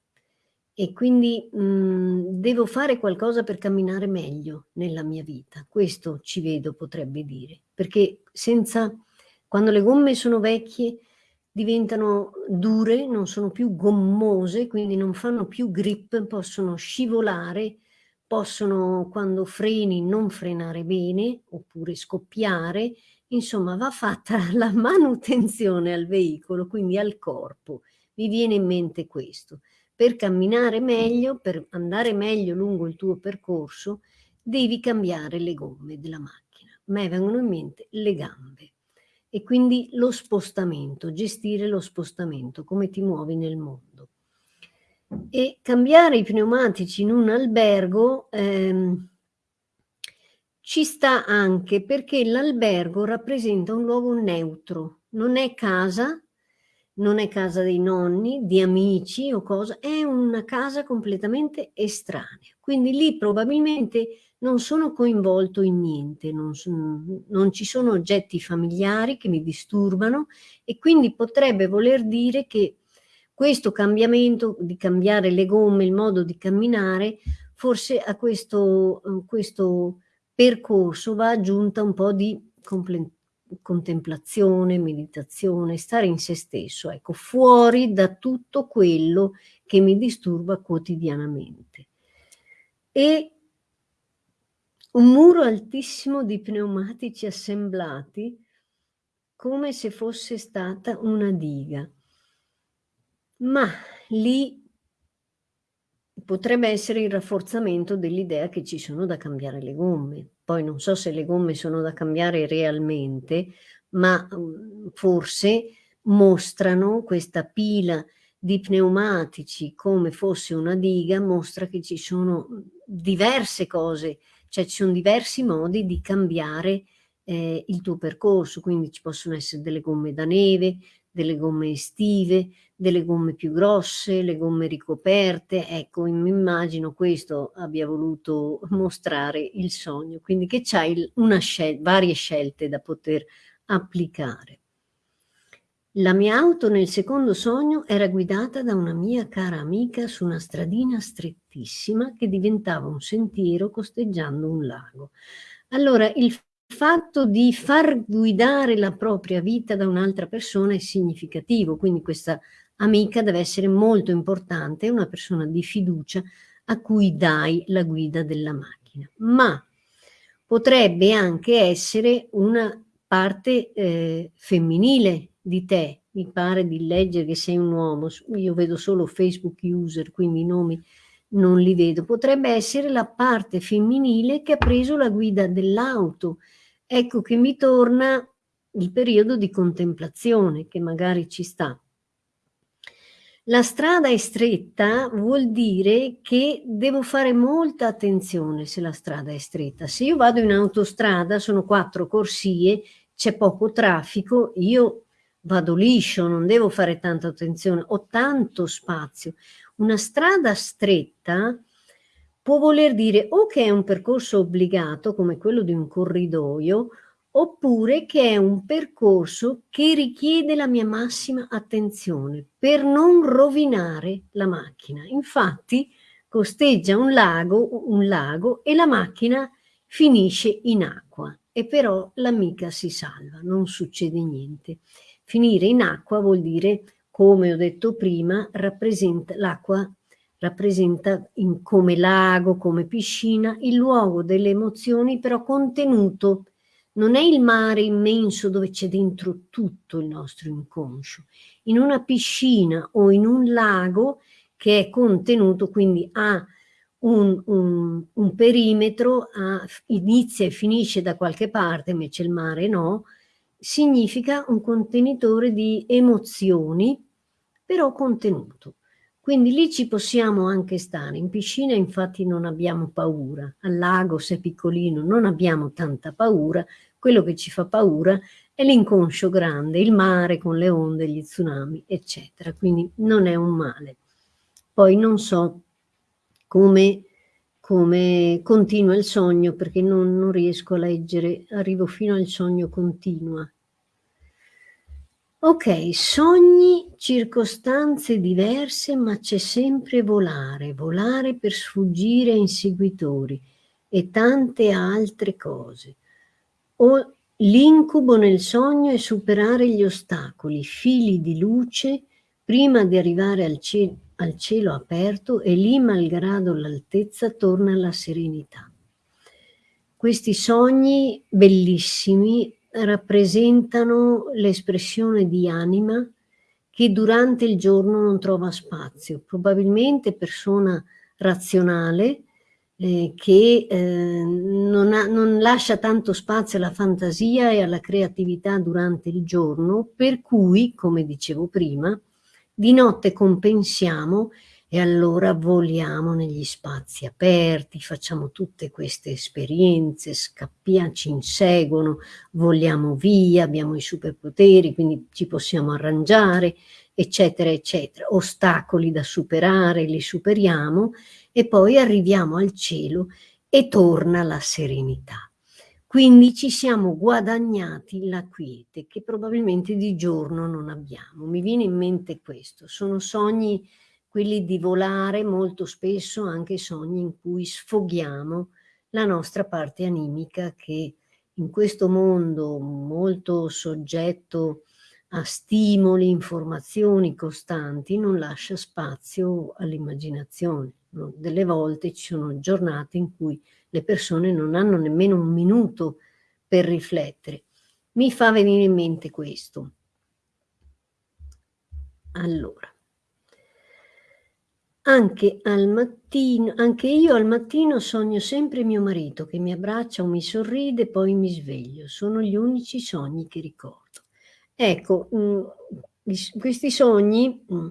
e quindi mh, devo fare qualcosa per camminare meglio nella mia vita. Questo ci vedo potrebbe dire, perché senza quando le gomme sono vecchie diventano dure, non sono più gommose, quindi non fanno più grip, possono scivolare, possono quando freni non frenare bene oppure scoppiare, insomma va fatta la manutenzione al veicolo, quindi al corpo. Mi viene in mente questo. Per camminare meglio, per andare meglio lungo il tuo percorso, devi cambiare le gomme della macchina. a me vengono in mente le gambe e quindi lo spostamento, gestire lo spostamento, come ti muovi nel mondo. E cambiare i pneumatici in un albergo ehm, ci sta anche perché l'albergo rappresenta un luogo neutro, non è casa, non è casa dei nonni, di amici o cosa, è una casa completamente estranea. Quindi lì probabilmente non sono coinvolto in niente, non, sono, non ci sono oggetti familiari che mi disturbano e quindi potrebbe voler dire che questo cambiamento di cambiare le gomme, il modo di camminare, forse a questo, questo percorso va aggiunta un po' di contemplazione, meditazione, stare in se stesso, ecco, fuori da tutto quello che mi disturba quotidianamente. E un muro altissimo di pneumatici assemblati come se fosse stata una diga. Ma lì potrebbe essere il rafforzamento dell'idea che ci sono da cambiare le gomme. Poi non so se le gomme sono da cambiare realmente, ma um, forse mostrano questa pila di pneumatici come fosse una diga, mostra che ci sono diverse cose cioè ci sono diversi modi di cambiare eh, il tuo percorso, quindi ci possono essere delle gomme da neve, delle gomme estive, delle gomme più grosse, le gomme ricoperte, ecco, mi immagino questo abbia voluto mostrare il sogno, quindi che c'hai scel varie scelte da poter applicare. La mia auto nel secondo sogno era guidata da una mia cara amica su una stradina strettissima che diventava un sentiero costeggiando un lago. Allora, il fatto di far guidare la propria vita da un'altra persona è significativo, quindi questa amica deve essere molto importante, è una persona di fiducia a cui dai la guida della macchina. Ma potrebbe anche essere una parte eh, femminile di te, mi pare di leggere che sei un uomo, io vedo solo Facebook user, quindi i nomi non li vedo, potrebbe essere la parte femminile che ha preso la guida dell'auto. Ecco che mi torna il periodo di contemplazione che magari ci sta. La strada è stretta vuol dire che devo fare molta attenzione se la strada è stretta. Se io vado in autostrada, sono quattro corsie, c'è poco traffico, io vado liscio, non devo fare tanta attenzione, ho tanto spazio. Una strada stretta può voler dire o che è un percorso obbligato come quello di un corridoio oppure che è un percorso che richiede la mia massima attenzione per non rovinare la macchina. Infatti costeggia un lago, un lago e la macchina finisce in acqua e però l'amica si salva, non succede niente. Finire in acqua vuol dire, come ho detto prima, l'acqua rappresenta in, come lago, come piscina, il luogo delle emozioni però contenuto. Non è il mare immenso dove c'è dentro tutto il nostro inconscio. In una piscina o in un lago che è contenuto, quindi ha un, un, un perimetro, ha, inizia e finisce da qualche parte, invece il mare no, significa un contenitore di emozioni, però contenuto. Quindi lì ci possiamo anche stare. In piscina infatti non abbiamo paura, al lago se piccolino non abbiamo tanta paura, quello che ci fa paura è l'inconscio grande, il mare con le onde, gli tsunami, eccetera. Quindi non è un male. Poi non so come, come continua il sogno perché non, non riesco a leggere, arrivo fino al sogno continua. Ok, sogni, circostanze diverse, ma c'è sempre volare, volare per sfuggire a inseguitori e tante altre cose. O l'incubo nel sogno è superare gli ostacoli, fili di luce, prima di arrivare al, cielo, al cielo aperto e lì, malgrado l'altezza, torna la serenità. Questi sogni bellissimi rappresentano l'espressione di anima che durante il giorno non trova spazio. Probabilmente persona razionale eh, che eh, non, ha, non lascia tanto spazio alla fantasia e alla creatività durante il giorno, per cui, come dicevo prima, di notte compensiamo e allora voliamo negli spazi aperti, facciamo tutte queste esperienze, scappiamo, ci inseguono, voliamo via, abbiamo i superpoteri, quindi ci possiamo arrangiare, eccetera, eccetera. Ostacoli da superare, li superiamo e poi arriviamo al cielo e torna la serenità. Quindi ci siamo guadagnati la quiete che probabilmente di giorno non abbiamo. Mi viene in mente questo, sono sogni quelli di volare molto spesso anche sogni in cui sfoghiamo la nostra parte animica che in questo mondo molto soggetto a stimoli, informazioni costanti non lascia spazio all'immaginazione. Delle volte ci sono giornate in cui le persone non hanno nemmeno un minuto per riflettere. Mi fa venire in mente questo. Allora, anche, al mattino, anche io al mattino sogno sempre mio marito che mi abbraccia o mi sorride, poi mi sveglio. Sono gli unici sogni che ricordo. Ecco, mh, mm, questi sogni mh, mm,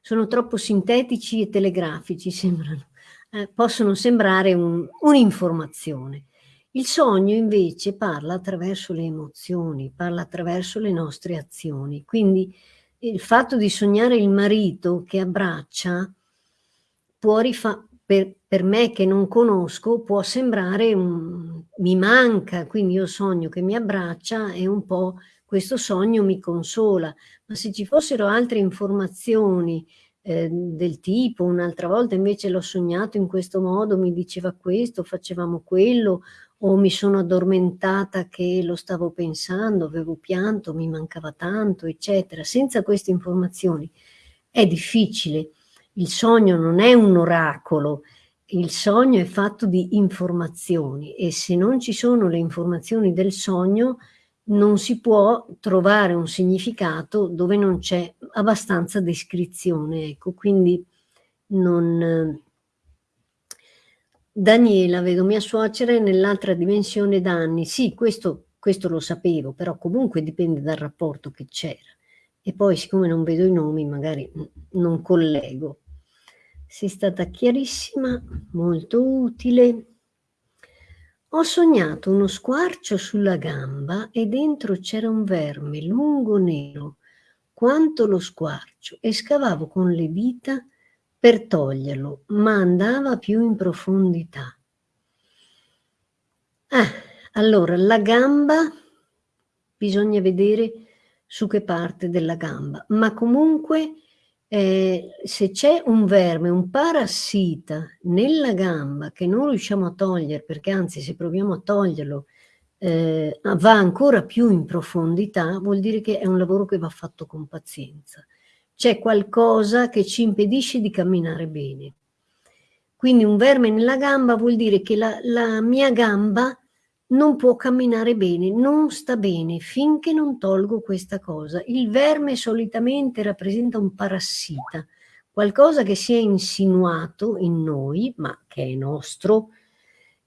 sono troppo sintetici e telegrafici, sembrano, eh, possono sembrare un'informazione. Un il sogno invece parla attraverso le emozioni, parla attraverso le nostre azioni. Quindi il fatto di sognare il marito che abbraccia può per, per, me che non conosco può sembrare un, mi manca, quindi io sogno che mi abbraccia e un po' questo sogno mi consola, ma se ci fossero altre informazioni eh, del tipo, un'altra volta invece l'ho sognato in questo modo, mi diceva questo, facevamo quello, o mi sono addormentata che lo stavo pensando, avevo pianto, mi mancava tanto, eccetera. Senza queste informazioni è difficile il sogno non è un oracolo, il sogno è fatto di informazioni e se non ci sono le informazioni del sogno non si può trovare un significato dove non c'è abbastanza descrizione. Ecco, quindi non... Daniela, vedo mia suocera nell'altra dimensione da anni. Sì, questo, questo lo sapevo, però comunque dipende dal rapporto che c'era. E poi, siccome non vedo i nomi, magari non collego. Sei stata chiarissima, molto utile. Ho sognato uno squarcio sulla gamba e dentro c'era un verme lungo nero, quanto lo squarcio, e scavavo con le dita per toglierlo, ma andava più in profondità. Ah, allora, la gamba, bisogna vedere su che parte della gamba, ma comunque eh, se c'è un verme, un parassita nella gamba che non riusciamo a togliere, perché anzi se proviamo a toglierlo eh, va ancora più in profondità, vuol dire che è un lavoro che va fatto con pazienza. C'è qualcosa che ci impedisce di camminare bene. Quindi un verme nella gamba vuol dire che la, la mia gamba non può camminare bene, non sta bene finché non tolgo questa cosa. Il verme solitamente rappresenta un parassita, qualcosa che si è insinuato in noi, ma che è nostro,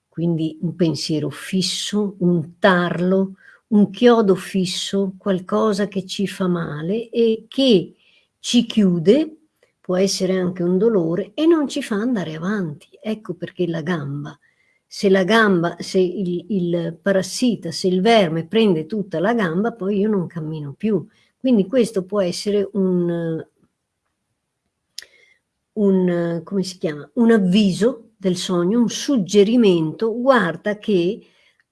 quindi un pensiero fisso, un tarlo, un chiodo fisso, qualcosa che ci fa male e che ci chiude, può essere anche un dolore, e non ci fa andare avanti. Ecco perché la gamba se la gamba, se il, il parassita, se il verme prende tutta la gamba, poi io non cammino più. Quindi questo può essere un, un, come si chiama, un avviso del sogno, un suggerimento, guarda che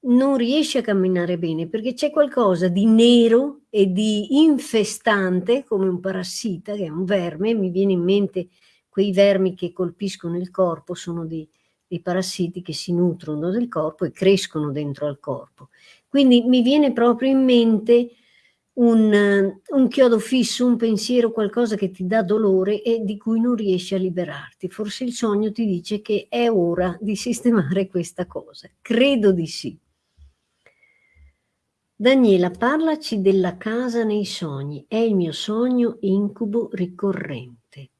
non riesci a camminare bene perché c'è qualcosa di nero e di infestante come un parassita, che è un verme, mi viene in mente quei vermi che colpiscono il corpo, sono di i parassiti che si nutrono del corpo e crescono dentro al corpo. Quindi mi viene proprio in mente un, un, chiodo fisso, un pensiero, qualcosa che ti dà dolore e di cui non riesci a liberarti. Forse il sogno ti dice che è ora di sistemare questa cosa. Credo di sì. Daniela, parlaci della casa nei sogni. È il mio sogno incubo ricorrente.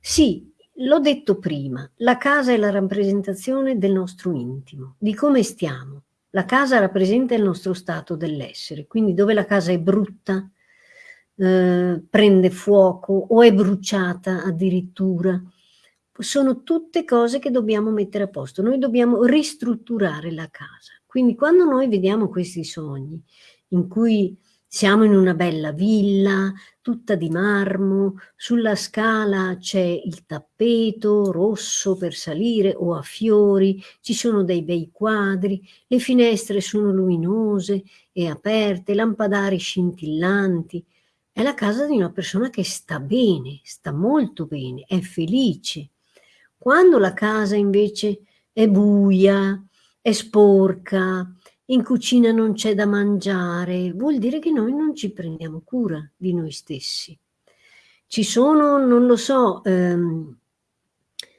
Sì, L'ho detto prima, la casa è la rappresentazione del nostro intimo, di come stiamo. La casa rappresenta il nostro stato dell'essere, quindi dove la casa è brutta, eh, prende fuoco o è bruciata addirittura, sono tutte cose che dobbiamo mettere a posto. Noi dobbiamo ristrutturare la casa. Quindi quando noi vediamo questi sogni in cui siamo in una bella villa, tutta di marmo, sulla scala c'è il tappeto rosso per salire o a fiori, ci sono dei bei quadri, le finestre sono luminose e aperte, lampadari scintillanti. È la casa di una persona che sta bene, sta molto bene, è felice. Quando la casa invece è buia, è sporca, in cucina non c'è da mangiare, vuol dire che noi non ci prendiamo cura di noi stessi. Ci sono, non lo so, ehm,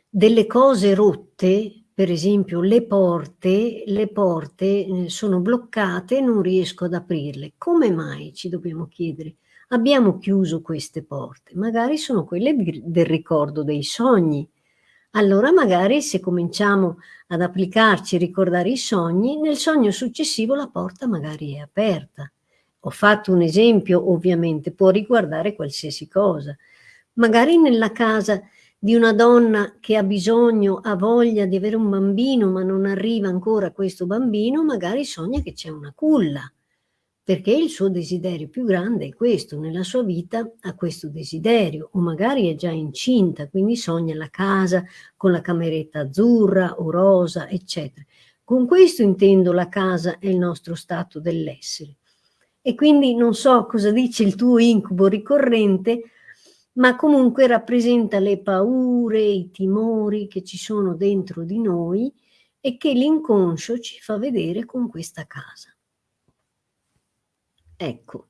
delle cose rotte, per esempio le porte, le porte eh, sono bloccate, non riesco ad aprirle. Come mai ci dobbiamo chiedere? Abbiamo chiuso queste porte, magari sono quelle del ricordo dei sogni, allora magari se cominciamo ad applicarci ricordare i sogni, nel sogno successivo la porta magari è aperta. Ho fatto un esempio, ovviamente, può riguardare qualsiasi cosa. Magari nella casa di una donna che ha bisogno, ha voglia di avere un bambino, ma non arriva ancora questo bambino, magari sogna che c'è una culla perché il suo desiderio più grande è questo, nella sua vita ha questo desiderio, o magari è già incinta, quindi sogna la casa con la cameretta azzurra o rosa, eccetera. Con questo intendo la casa è il nostro stato dell'essere. E quindi non so cosa dice il tuo incubo ricorrente, ma comunque rappresenta le paure, i timori che ci sono dentro di noi e che l'inconscio ci fa vedere con questa casa. Ecco,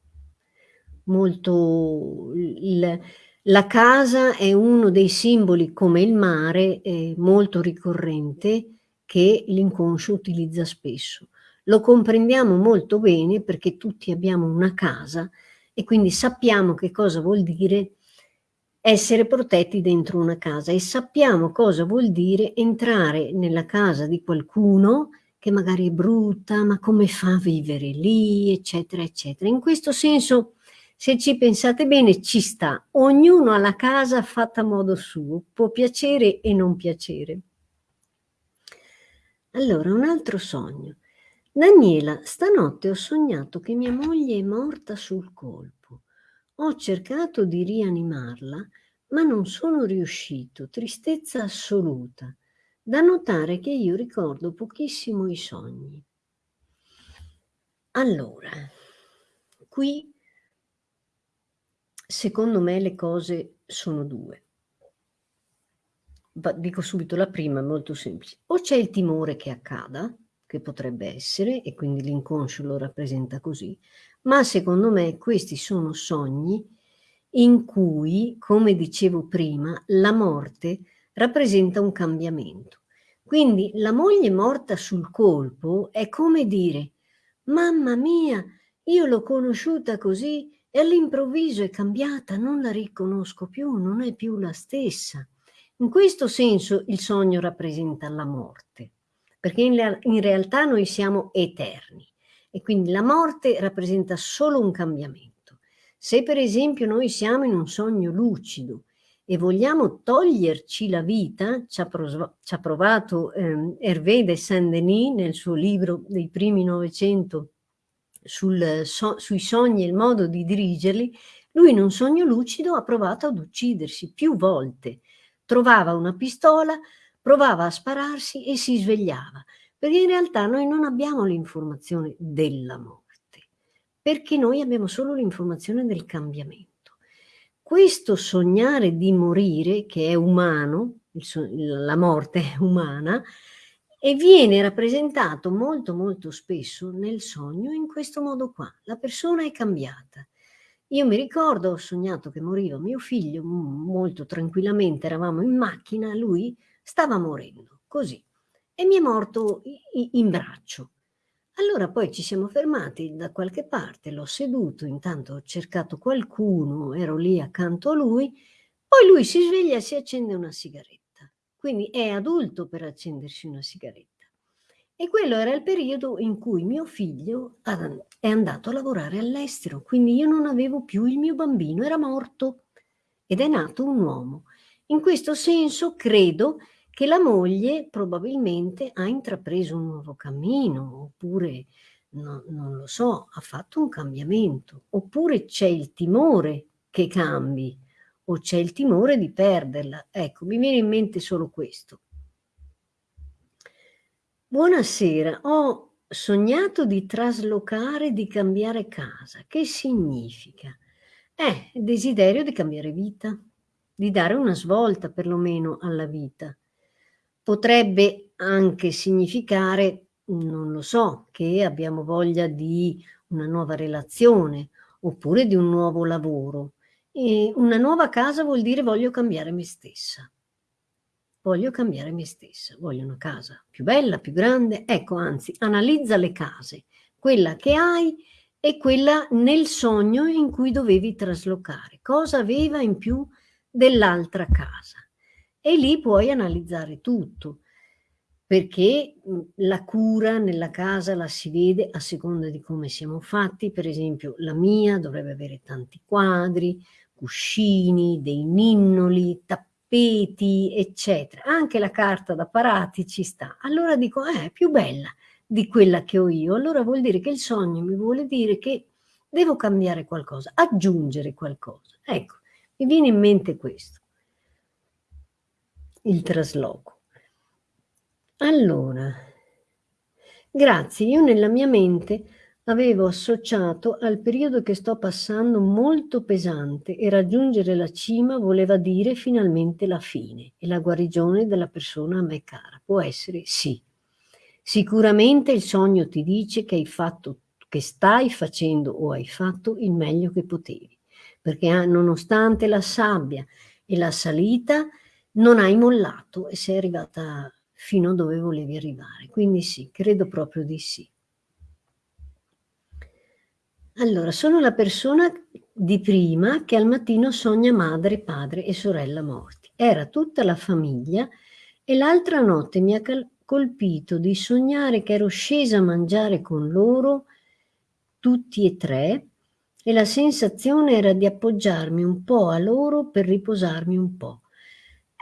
molto il, la casa è uno dei simboli come il mare, eh, molto ricorrente, che l'inconscio utilizza spesso. Lo comprendiamo molto bene perché tutti abbiamo una casa e quindi sappiamo che cosa vuol dire essere protetti dentro una casa e sappiamo cosa vuol dire entrare nella casa di qualcuno che magari è brutta, ma come fa a vivere lì, eccetera, eccetera. In questo senso, se ci pensate bene, ci sta. Ognuno ha la casa fatta a modo suo, può piacere e non piacere. Allora, un altro sogno. Daniela, stanotte ho sognato che mia moglie è morta sul colpo. Ho cercato di rianimarla, ma non sono riuscito. Tristezza assoluta. Da notare che io ricordo pochissimo i sogni. Allora, qui secondo me le cose sono due. Dico subito la prima, è molto semplice. O c'è il timore che accada, che potrebbe essere, e quindi l'inconscio lo rappresenta così, ma secondo me questi sono sogni in cui, come dicevo prima, la morte rappresenta un cambiamento. Quindi la moglie morta sul colpo è come dire mamma mia, io l'ho conosciuta così e all'improvviso è cambiata, non la riconosco più, non è più la stessa. In questo senso il sogno rappresenta la morte, perché in, in realtà noi siamo eterni e quindi la morte rappresenta solo un cambiamento. Se per esempio noi siamo in un sogno lucido e vogliamo toglierci la vita, ci ha, ci ha provato eh, Hervé de Saint-Denis nel suo libro dei primi Novecento sul, so, sui sogni e il modo di dirigerli, lui in un sogno lucido ha provato ad uccidersi più volte. Trovava una pistola, provava a spararsi e si svegliava, perché in realtà noi non abbiamo l'informazione della morte, perché noi abbiamo solo l'informazione del cambiamento questo sognare di morire, che è umano, la morte è umana, e viene rappresentato molto molto spesso nel sogno in questo modo qua. La persona è cambiata. Io mi ricordo, ho sognato che moriva mio figlio molto tranquillamente, eravamo in macchina, lui stava morendo, così, e mi è morto in braccio. Allora poi ci siamo fermati da qualche parte, l'ho seduto, intanto ho cercato qualcuno, ero lì accanto a lui, poi lui si sveglia e si accende una sigaretta. quindi è adulto per accendersi una sigaretta. E quello era il periodo in cui mio figlio è andato a lavorare all'estero, quindi io non avevo più il mio bambino, era morto ed è nato un uomo. In questo senso credo che la moglie probabilmente ha intrapreso un nuovo cammino, oppure, no, non lo so, ha fatto un cambiamento, oppure c'è il timore che cambi, o c'è il timore di perderla. Ecco, mi viene in mente solo questo. Buonasera, ho sognato di traslocare, di cambiare casa. Che significa? Eh, desiderio di cambiare vita, di dare una svolta perlomeno alla vita. Potrebbe anche significare, non lo so, che abbiamo voglia di una nuova relazione oppure di un nuovo lavoro. E una nuova casa vuol dire voglio cambiare me stessa. Voglio cambiare me stessa, voglio una casa più bella, più grande, ecco anzi analizza le case, quella che hai e quella nel sogno in cui dovevi traslocare, cosa aveva in più dell'altra casa e lì puoi analizzare tutto perché la cura nella casa la si vede a seconda di come siamo fatti, per esempio la mia dovrebbe avere tanti quadri, cuscini, dei ninnoli, tappeti, tappeti, eccetera. Anche la carta da parati ci sta. Allora dico, eh, è più bella di quella che ho io. Allora vuol dire che il sogno mi vuole dire che devo cambiare qualcosa, aggiungere qualcosa. Ecco, mi viene in mente questo, il trasloco. Allora, grazie, io nella mia mente avevo associato al periodo che sto passando molto pesante e raggiungere la cima voleva dire finalmente la fine e la guarigione della persona a me cara. Può essere sì. Sicuramente il sogno ti dice che hai fatto, che stai facendo o hai fatto il meglio che potevi, perché ah, nonostante la sabbia e la salita non hai mollato e sei arrivata fino a dove volevi arrivare. Quindi sì, credo proprio di sì. Allora, sono la persona di prima che al mattino sogna madre, padre e sorella morti. Era tutta la famiglia e l'altra notte mi ha colpito di sognare che ero scesa a mangiare con loro, tutti e tre, e la sensazione era di appoggiarmi un po' a loro per riposarmi un po'.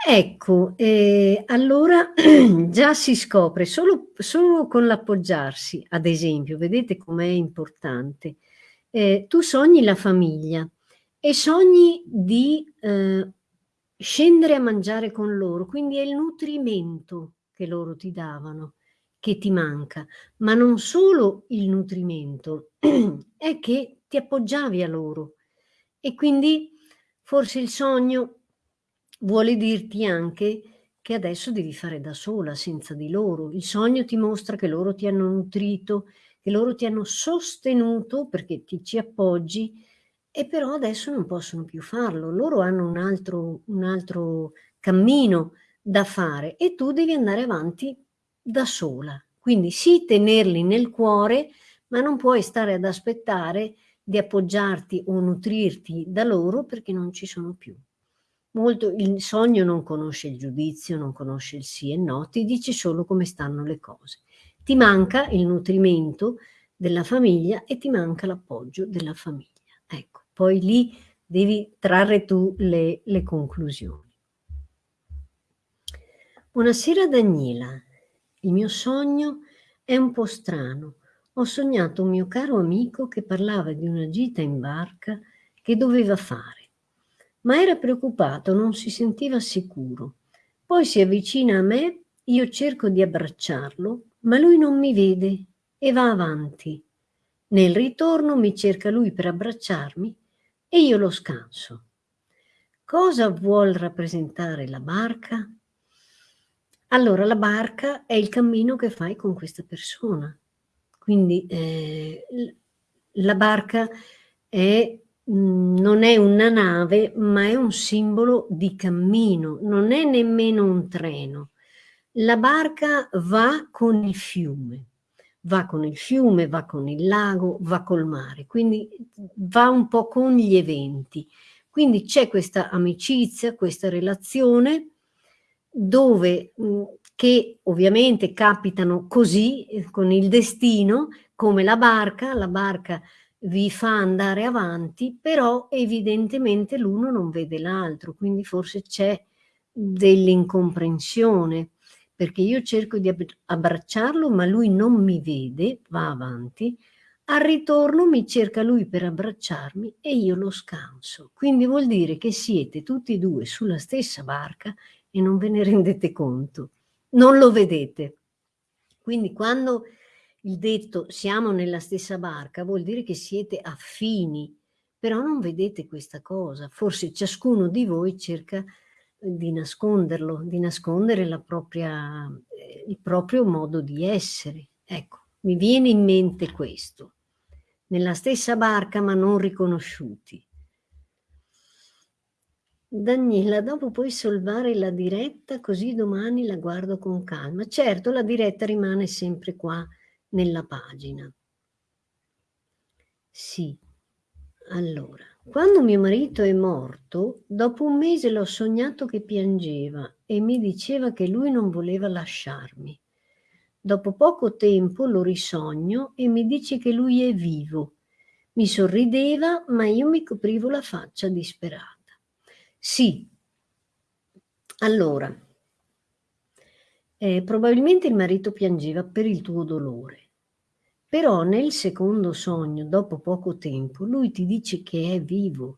Ecco, eh, allora già si scopre solo, solo con l'appoggiarsi, ad esempio, vedete com'è importante eh, tu sogni la famiglia e sogni di eh, scendere a mangiare con loro, quindi è il nutrimento che loro ti davano che ti manca, ma non solo il nutrimento, è che ti appoggiavi a loro e quindi forse il sogno vuole dirti anche che adesso devi fare da sola, senza di loro. Il sogno ti mostra che loro ti hanno nutrito, che loro ti hanno sostenuto perché ti ci appoggi e però adesso non possono più farlo, loro hanno un altro, un altro cammino da fare e tu devi andare avanti da sola. Quindi sì tenerli nel cuore, ma non puoi stare ad aspettare di appoggiarti o nutrirti da loro perché non ci sono più. Molto, il sogno non conosce il giudizio, non conosce il sì e no, ti dice solo come stanno le cose ti manca il nutrimento della famiglia e ti manca l'appoggio della famiglia. Ecco, poi lì devi trarre tu le, le conclusioni. Buonasera Daniela, il mio sogno è un po' strano. Ho sognato un mio caro amico che parlava di una gita in barca che doveva fare, ma era preoccupato, non si sentiva sicuro. Poi si avvicina a me, io cerco di abbracciarlo, ma lui non mi vede e va avanti. Nel ritorno mi cerca lui per abbracciarmi e io lo scanso. Cosa vuol rappresentare la barca? Allora la barca è il cammino che fai con questa persona. Quindi eh, la barca è, non è una nave, ma è un simbolo di cammino, non è nemmeno un treno la barca va con il fiume, va con il fiume, va con il lago, va col mare, quindi va un po' con gli eventi. Quindi c'è questa amicizia, questa relazione dove, mh, che ovviamente capitano così, eh, con il destino, come la barca, la barca vi fa andare avanti, però evidentemente l'uno non vede l'altro, quindi forse c'è dell'incomprensione, perché io cerco di abbracciarlo, ma lui non mi vede, va avanti, al ritorno mi cerca lui per abbracciarmi e io lo scanso. Quindi vuol dire che siete tutti e due sulla stessa barca e non ve ne rendete conto, non lo vedete. Quindi quando il detto siamo nella stessa barca vuol dire che siete affini, però non vedete questa cosa. Forse ciascuno di voi cerca di nasconderlo, di nascondere propria, eh, il proprio modo di essere. Ecco, mi viene in mente questo. Nella stessa barca ma non riconosciuti. Daniela, dopo puoi salvare la diretta così domani la guardo con calma. Certo, la diretta rimane sempre qua nella pagina. Sì, allora, quando mio marito è morto, dopo un mese l'ho sognato che piangeva e mi diceva che lui non voleva lasciarmi. Dopo poco tempo lo risogno e mi dice che lui è vivo. Mi sorrideva, ma io mi coprivo la faccia disperata. Sì, allora, eh, probabilmente il marito piangeva per il tuo dolore. Però nel secondo sogno, dopo poco tempo, lui ti dice che è vivo.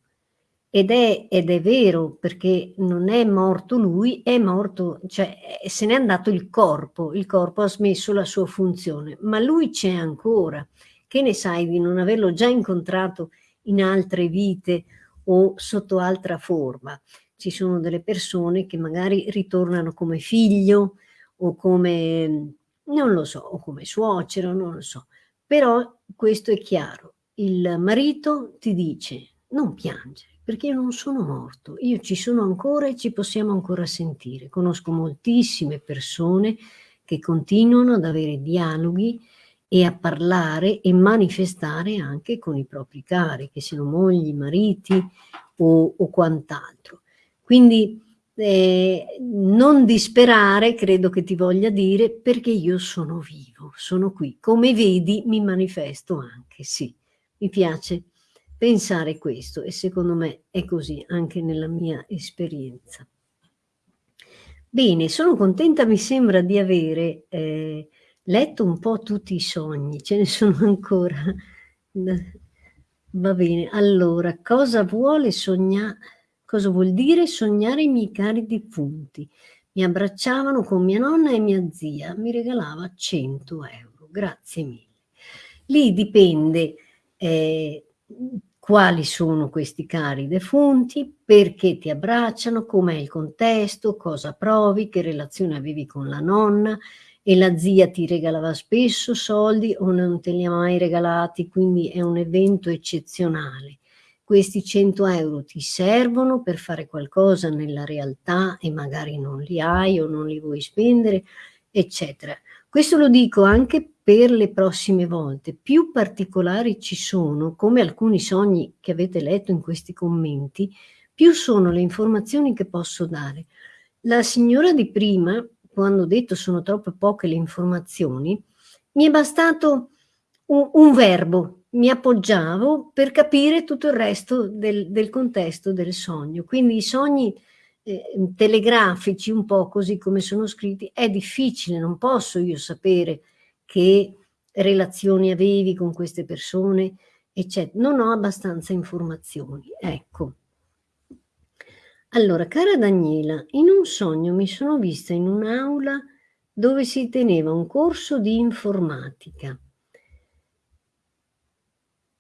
Ed è, ed è vero, perché non è morto lui, è morto, cioè se n'è andato il corpo, il corpo ha smesso la sua funzione, ma lui c'è ancora. Che ne sai di non averlo già incontrato in altre vite o sotto altra forma? Ci sono delle persone che magari ritornano come figlio o come, non lo so, o come suocero, non lo so però questo è chiaro, il marito ti dice non piangere perché io non sono morto, io ci sono ancora e ci possiamo ancora sentire. Conosco moltissime persone che continuano ad avere dialoghi e a parlare e manifestare anche con i propri cari, che siano mogli, mariti o, o quant'altro. Quindi eh, non disperare, credo che ti voglia dire, perché io sono vivo, sono qui. Come vedi mi manifesto anche, sì. Mi piace pensare questo e secondo me è così anche nella mia esperienza. Bene, sono contenta, mi sembra di avere eh, letto un po' tutti i sogni, ce ne sono ancora. Va bene, allora, cosa vuole sognare? Cosa vuol dire sognare i miei cari defunti? Mi abbracciavano con mia nonna e mia zia, mi regalava 100 euro, grazie mille. Lì dipende eh, quali sono questi cari defunti, perché ti abbracciano, com'è il contesto, cosa provi, che relazione avevi con la nonna, e la zia ti regalava spesso soldi o non te li ha mai regalati, quindi è un evento eccezionale questi 100 euro ti servono per fare qualcosa nella realtà e magari non li hai o non li vuoi spendere, eccetera. Questo lo dico anche per le prossime volte. Più particolari ci sono, come alcuni sogni che avete letto in questi commenti, più sono le informazioni che posso dare. La signora di prima, quando ho detto sono troppe poche le informazioni, mi è bastato un, un verbo, mi appoggiavo per capire tutto il resto del, del contesto del sogno. Quindi i sogni eh, telegrafici, un po' così come sono scritti, è difficile, non posso io sapere che relazioni avevi con queste persone, eccetera. Non ho abbastanza informazioni. Ecco. Allora, cara Daniela, in un sogno mi sono vista in un'aula dove si teneva un corso di informatica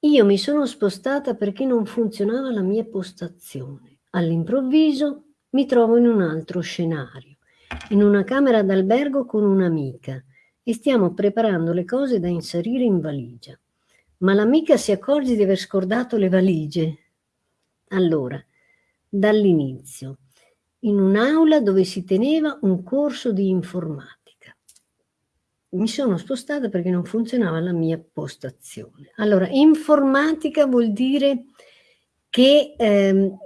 io mi sono spostata perché non funzionava la mia postazione. All'improvviso mi trovo in un altro scenario, in una camera d'albergo con un'amica e stiamo preparando le cose da inserire in valigia. Ma l'amica si accorge di aver scordato le valigie. Allora, dall'inizio, in un'aula dove si teneva un corso di informatica mi sono spostata perché non funzionava la mia postazione. Allora, informatica vuol dire che, ehm,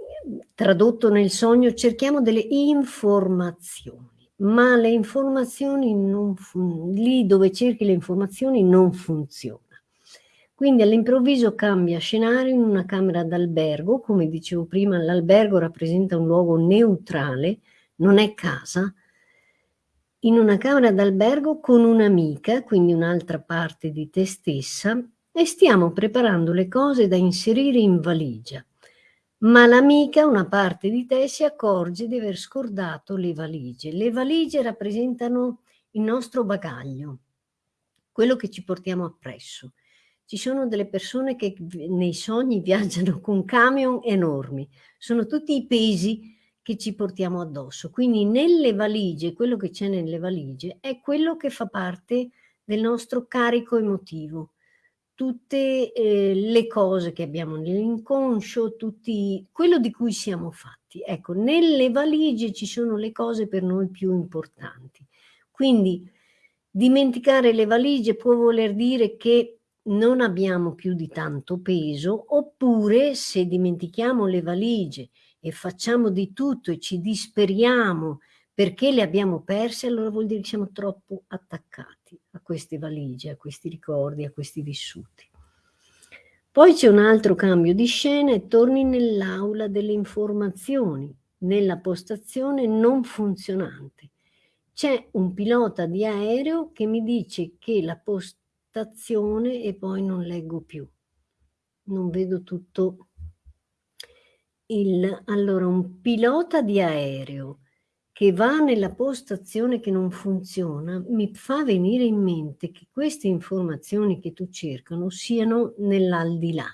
tradotto nel sogno, cerchiamo delle informazioni. ma le informazioni non lì dove cerchi le informazioni non funziona. Quindi all'improvviso cambia scenario in una camera d'albergo, come dicevo prima l'albergo rappresenta un luogo neutrale, non è casa, in una camera d'albergo con un'amica, quindi un'altra parte di te stessa, e stiamo preparando le cose da inserire in valigia. Ma l'amica, una parte di te, si accorge di aver scordato le valigie. Le valigie rappresentano il nostro bagaglio, quello che ci portiamo appresso. Ci sono delle persone che nei sogni viaggiano con camion enormi, sono tutti i pesi che ci portiamo addosso. Quindi nelle valigie, quello che c'è nelle valigie è quello che fa parte del nostro carico emotivo. Tutte eh, le cose che abbiamo nell'inconscio, tutti, quello di cui siamo fatti. Ecco, nelle valigie ci sono le cose per noi più importanti. Quindi dimenticare le valigie può voler dire che non abbiamo più di tanto peso, oppure se dimentichiamo le valigie e facciamo di tutto e ci disperiamo perché le abbiamo perse, allora vuol dire che siamo troppo attaccati a queste valigie, a questi ricordi, a questi vissuti. Poi c'è un altro cambio di scena e torni nell'aula delle informazioni, nella postazione non funzionante. C'è un pilota di aereo che mi dice che la postazione e poi non leggo più. Non vedo tutto il, allora, un pilota di aereo che va nella postazione che non funziona, mi fa venire in mente che queste informazioni che tu cercano siano nell'aldilà,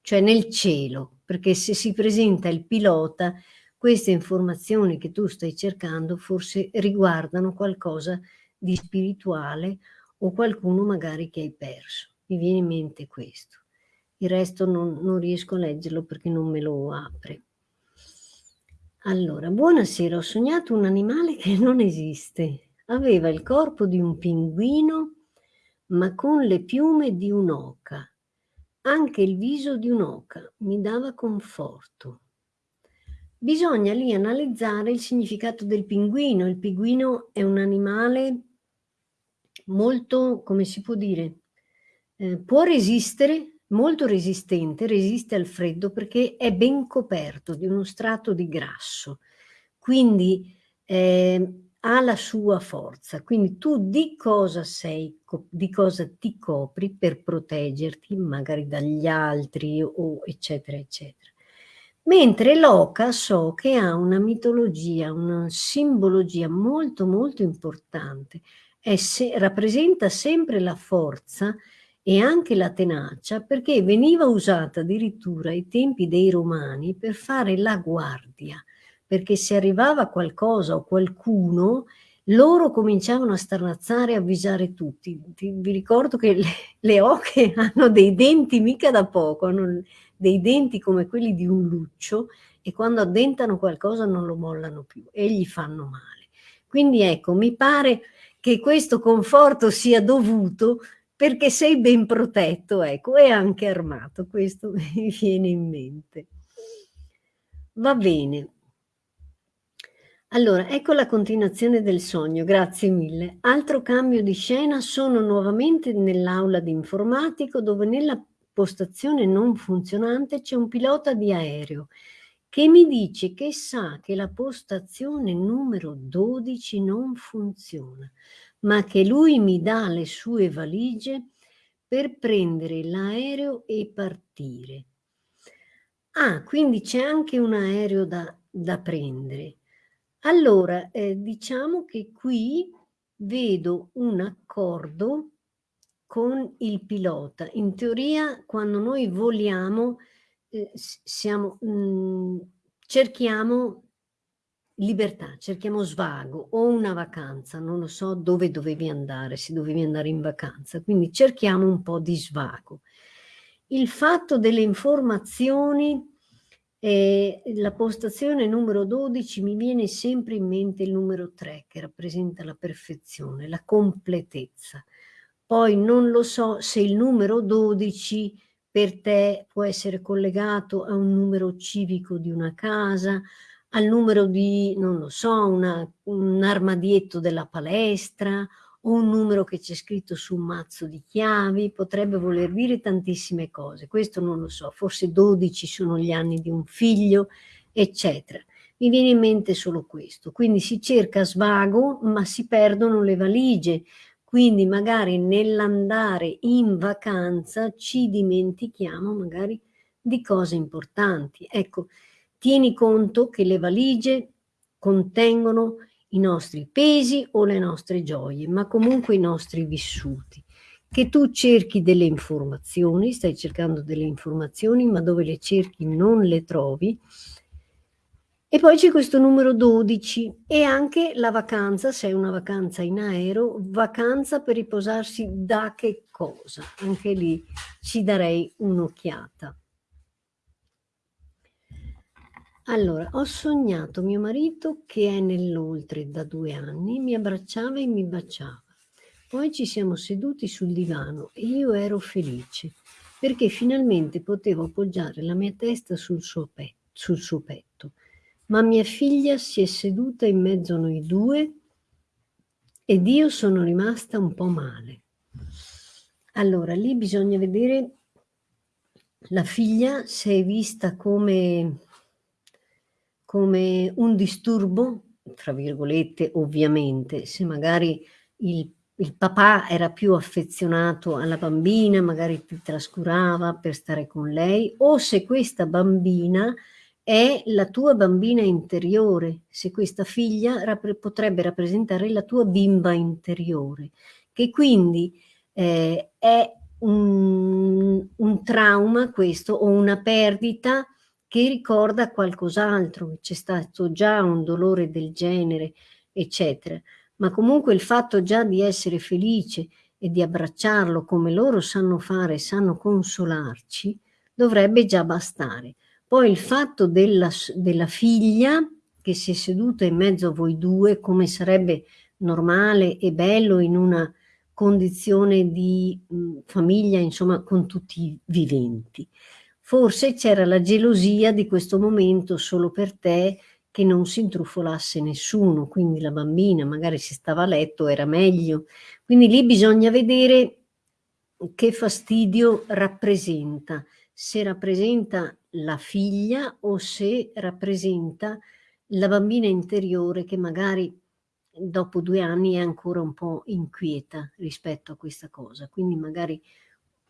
cioè nel cielo, perché se si presenta il pilota, queste informazioni che tu stai cercando forse riguardano qualcosa di spirituale o qualcuno magari che hai perso. Mi viene in mente questo il resto non, non riesco a leggerlo perché non me lo apre. Allora, buonasera, ho sognato un animale che non esiste. Aveva il corpo di un pinguino, ma con le piume di un'oca. Anche il viso di un'oca mi dava conforto. Bisogna lì analizzare il significato del pinguino. Il pinguino è un animale molto, come si può dire, eh, può resistere molto resistente, resiste al freddo perché è ben coperto di uno strato di grasso, quindi eh, ha la sua forza. Quindi tu di cosa sei, di cosa ti copri per proteggerti magari dagli altri o eccetera eccetera. Mentre l'oca so che ha una mitologia, una simbologia molto molto importante, se, rappresenta sempre la forza e anche la tenacia perché veniva usata addirittura ai tempi dei romani per fare la guardia, perché se arrivava qualcosa o qualcuno loro cominciavano a starnazzare e avvisare tutti. Vi ricordo che le, le, oche hanno dei denti mica da poco, hanno dei denti come quelli di un luccio e quando addentano qualcosa non lo mollano più e gli fanno male. Quindi ecco, mi pare che questo conforto sia dovuto perché sei ben protetto, ecco, e anche armato, questo mi viene in mente. Va bene. Allora, ecco la continuazione del sogno, grazie mille. Altro cambio di scena, sono nuovamente nell'aula di informatico dove nella postazione non funzionante c'è un pilota di aereo che mi dice che sa che la postazione numero 12 non funziona ma che lui mi dà le sue valigie per prendere l'aereo e partire. Ah, quindi c'è anche un aereo da, da prendere. Allora, eh, diciamo che qui vedo un accordo con il pilota. In teoria, quando noi voliamo, eh, siamo, mh, mm, cerchiamo libertà, cerchiamo svago o una vacanza, non lo so dove dovevi andare, se dovevi andare in vacanza, quindi cerchiamo un po' di svago. Il fatto delle informazioni, eh, la postazione numero 12 mi viene sempre in mente il numero 3 che rappresenta la perfezione, la completezza. Poi non lo so se il numero 12 per te può essere collegato a un numero civico di una casa, al numero di, non lo so, una, un armadietto della palestra o un numero che c'è scritto su un mazzo di chiavi, potrebbe voler dire tantissime cose, questo non lo so, forse 12 sono gli anni di un figlio, eccetera. Mi viene in mente solo questo, quindi si cerca svago ma si perdono le valigie, quindi magari nell'andare in vacanza ci dimentichiamo magari di cose importanti. Ecco, tieni conto che le valigie contengono i nostri pesi o le nostre gioie, ma comunque i nostri vissuti. Che tu cerchi delle informazioni, stai cercando delle informazioni, ma dove le cerchi non le trovi. E poi c'è questo numero 12 e anche la vacanza, se è una vacanza in aereo, vacanza per riposarsi da che cosa? Anche lì ci darei un'occhiata. Allora, ho sognato mio marito che è nell'oltre da due anni, mi abbracciava e mi baciava. Poi ci siamo seduti sul divano e io ero felice perché finalmente potevo appoggiare la mia testa sul suo, petto, sul suo petto. Ma mia figlia si è seduta in mezzo a noi due ed io sono rimasta un po' male. Allora, lì bisogna vedere la figlia se è vista come come un disturbo, tra virgolette ovviamente, se magari il, il papà era più affezionato alla bambina, magari ti trascurava per stare con lei, o se questa bambina è la tua bambina interiore, se questa figlia rap potrebbe rappresentare la tua bimba interiore, che quindi eh, è un, un trauma questo o una perdita che ricorda qualcos'altro, c'è stato già un dolore del genere, eccetera. Ma comunque il fatto già di essere felice e di abbracciarlo come loro sanno fare, sanno consolarci, dovrebbe già bastare. Poi il fatto della, della figlia che si è seduta in mezzo a voi due, come sarebbe normale e bello in una condizione di mh, famiglia, insomma, con tutti i viventi. Forse c'era la gelosia di questo momento solo per te che non si intrufolasse nessuno, quindi la bambina magari si stava a letto, era meglio. Quindi lì bisogna vedere che fastidio rappresenta, se rappresenta la figlia o se rappresenta la bambina interiore che magari dopo due anni è ancora un po' inquieta rispetto a questa cosa. Quindi magari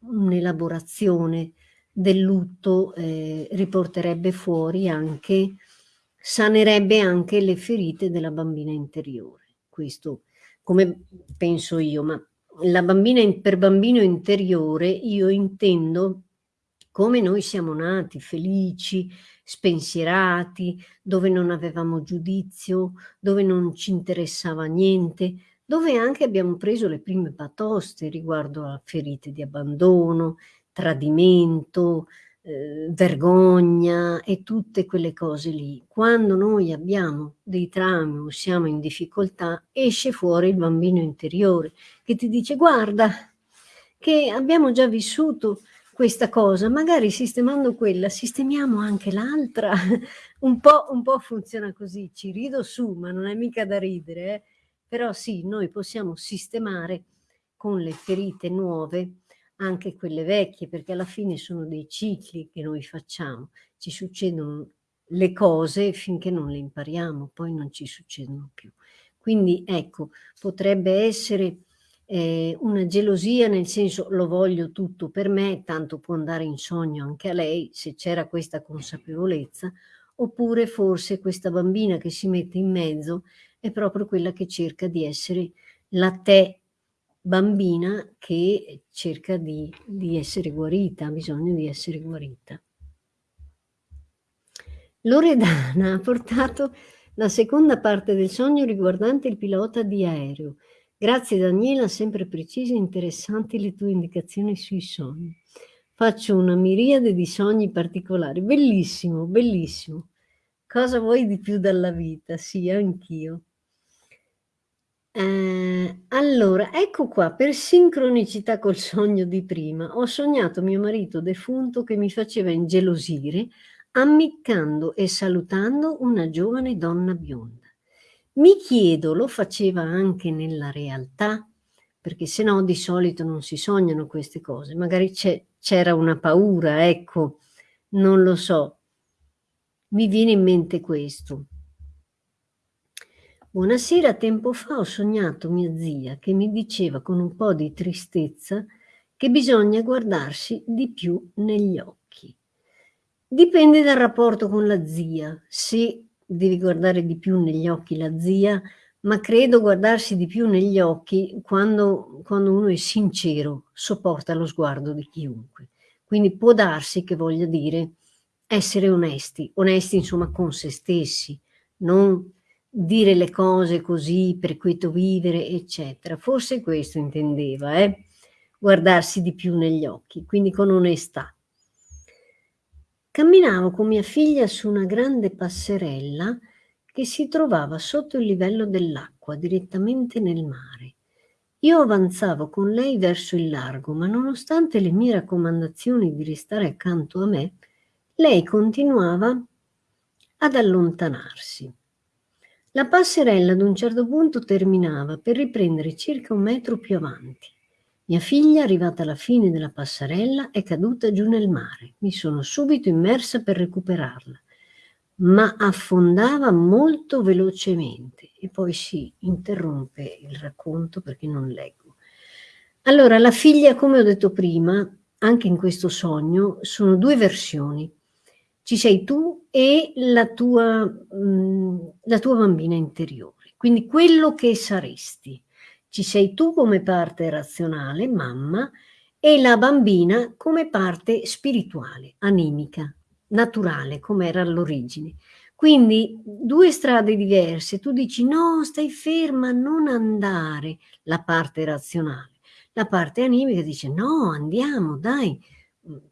un'elaborazione del lutto eh, riporterebbe fuori anche, sanerebbe anche le ferite della bambina interiore. Questo come penso io, ma la bambina per bambino interiore io intendo come noi siamo nati, felici, spensierati, dove non avevamo giudizio, dove non ci interessava niente, dove anche abbiamo preso le prime batoste riguardo a ferite di abbandono, tradimento, eh, vergogna e tutte quelle cose lì. Quando noi abbiamo dei traumi o siamo in difficoltà, esce fuori il bambino interiore che ti dice guarda che abbiamo già vissuto questa cosa, magari sistemando quella, sistemiamo anche l'altra. un, po', un po' funziona così, ci rido su, ma non è mica da ridere, eh? però sì, noi possiamo sistemare con le ferite nuove anche quelle vecchie, perché alla fine sono dei cicli che noi facciamo, ci succedono le cose finché non le impariamo, poi non ci succedono più. Quindi ecco, potrebbe essere eh, una gelosia nel senso lo voglio tutto per me, tanto può andare in sogno anche a lei se c'era questa consapevolezza, oppure forse questa bambina che si mette in mezzo è proprio quella che cerca di essere la te bambina che cerca di, di essere guarita, ha bisogno di essere guarita. Loredana ha portato la seconda parte del sogno riguardante il pilota di aereo. Grazie Daniela, sempre precise e interessanti le tue indicazioni sui sogni. Faccio una miriade di sogni particolari. Bellissimo, bellissimo. Cosa vuoi di più dalla vita? Sì, anch'io. Eh, allora, ecco qua, per sincronicità col sogno di prima, ho sognato mio marito defunto che mi faceva ingelosire ammiccando e salutando una giovane donna bionda. Mi chiedo, lo faceva anche nella realtà? Perché se no di solito non si sognano queste cose, magari c'era una paura, ecco, non lo so. Mi viene in mente questo. Buonasera, tempo fa ho sognato mia zia che mi diceva con un po' di tristezza che bisogna guardarsi di più negli occhi. Dipende dal rapporto con la zia, se devi guardare di più negli occhi la zia, ma credo guardarsi di più negli occhi quando, quando uno è sincero, sopporta lo sguardo di chiunque. Quindi può darsi che voglia dire essere onesti, onesti insomma con se stessi, non dire le cose così per quieto vivere, eccetera. Forse questo intendeva, eh? guardarsi di più negli occhi, quindi con onestà. Camminavo con mia figlia su una grande passerella che si trovava sotto il livello dell'acqua, direttamente nel mare. Io avanzavo con lei verso il largo, ma nonostante le mie raccomandazioni di restare accanto a me, lei continuava ad allontanarsi. La passerella ad un certo punto terminava per riprendere circa un metro più avanti. Mia figlia, arrivata alla fine della passerella, è caduta giù nel mare. Mi sono subito immersa per recuperarla, ma affondava molto velocemente e poi si interrompe il racconto perché non leggo. Allora, la figlia, come ho detto prima, anche in questo sogno, sono due versioni ci sei tu e la tua, mh, mm, la tua bambina interiore. Quindi quello che saresti. Ci sei tu come parte razionale, mamma, e la bambina come parte spirituale, animica, naturale, come era all'origine. Quindi due strade diverse, tu dici no, stai ferma, non andare, la parte razionale. La parte animica dice no, andiamo, dai,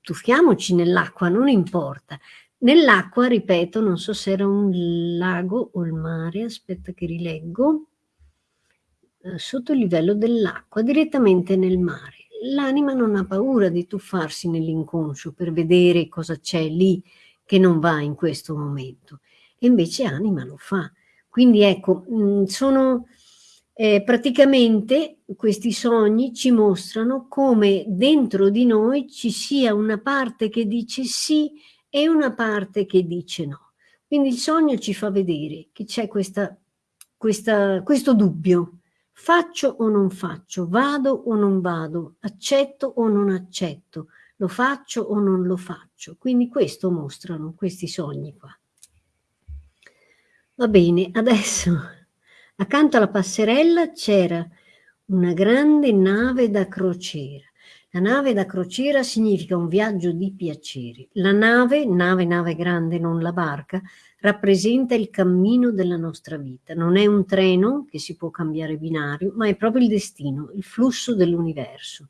tuffiamoci nell'acqua, non importa. Nell'acqua, ripeto, non so se era un lago o il mare, aspetta che rileggo, eh, sotto il livello dell'acqua, direttamente nel mare. L'anima non ha paura di tuffarsi nell'inconscio per vedere cosa c'è lì che non va in questo momento. E invece anima lo fa. Quindi ecco, mm, sono eh, praticamente questi sogni ci mostrano come dentro di noi ci sia una parte che dice sì e una parte che dice no. Quindi il sogno ci fa vedere che c'è questo dubbio. Faccio o non faccio? Vado o non vado? Accetto o non accetto? Lo faccio o non lo faccio? Quindi questo mostrano questi sogni qua. Va bene, adesso accanto alla passerella c'era una grande nave da crociera la nave da crociera significa un viaggio di piaceri. La nave, nave, nave grande, non la barca, rappresenta il cammino della nostra vita. Non è un treno che si può cambiare binario, ma è proprio il destino, il flusso dell'universo.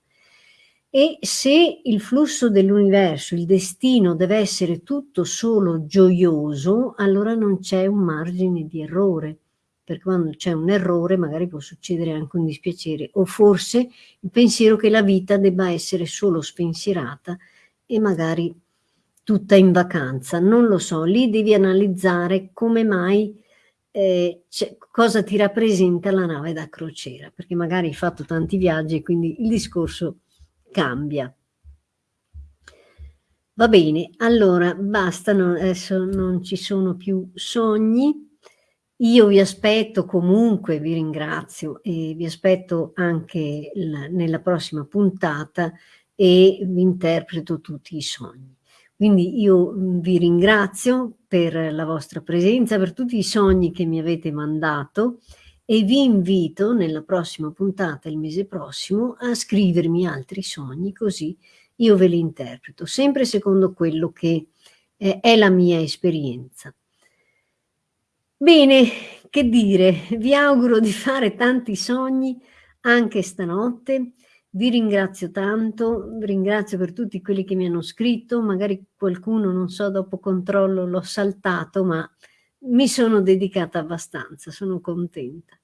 E se il flusso dell'universo, il destino deve essere tutto solo gioioso, allora non c'è un margine di errore perché quando c'è un errore magari può succedere anche un dispiacere o forse il pensiero che la vita debba essere solo spensierata e magari tutta in vacanza, non lo so, lì devi analizzare come mai, eh, cosa ti rappresenta la nave da crociera, perché magari hai fatto tanti viaggi e quindi il discorso cambia. Va bene, allora basta, no, adesso non ci sono più sogni. Io vi aspetto comunque, vi ringrazio e vi aspetto anche la, nella prossima puntata e vi interpreto tutti i sogni. Quindi io mm, vi ringrazio per la vostra presenza, per tutti i sogni che mi avete mandato e vi invito nella prossima puntata, il mese prossimo, a scrivermi altri sogni così io ve li interpreto, sempre secondo quello che è la mia esperienza. Bene, che dire, vi auguro di fare tanti sogni anche stanotte. Vi ringrazio tanto, ringrazio per tutti quelli che mi hanno scritto, magari qualcuno, non so, dopo controllo l'ho saltato, ma mi sono dedicata abbastanza, sono contenta.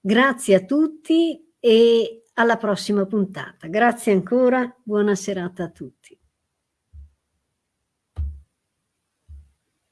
Grazie a tutti e alla prossima puntata. Grazie ancora, buona serata a tutti.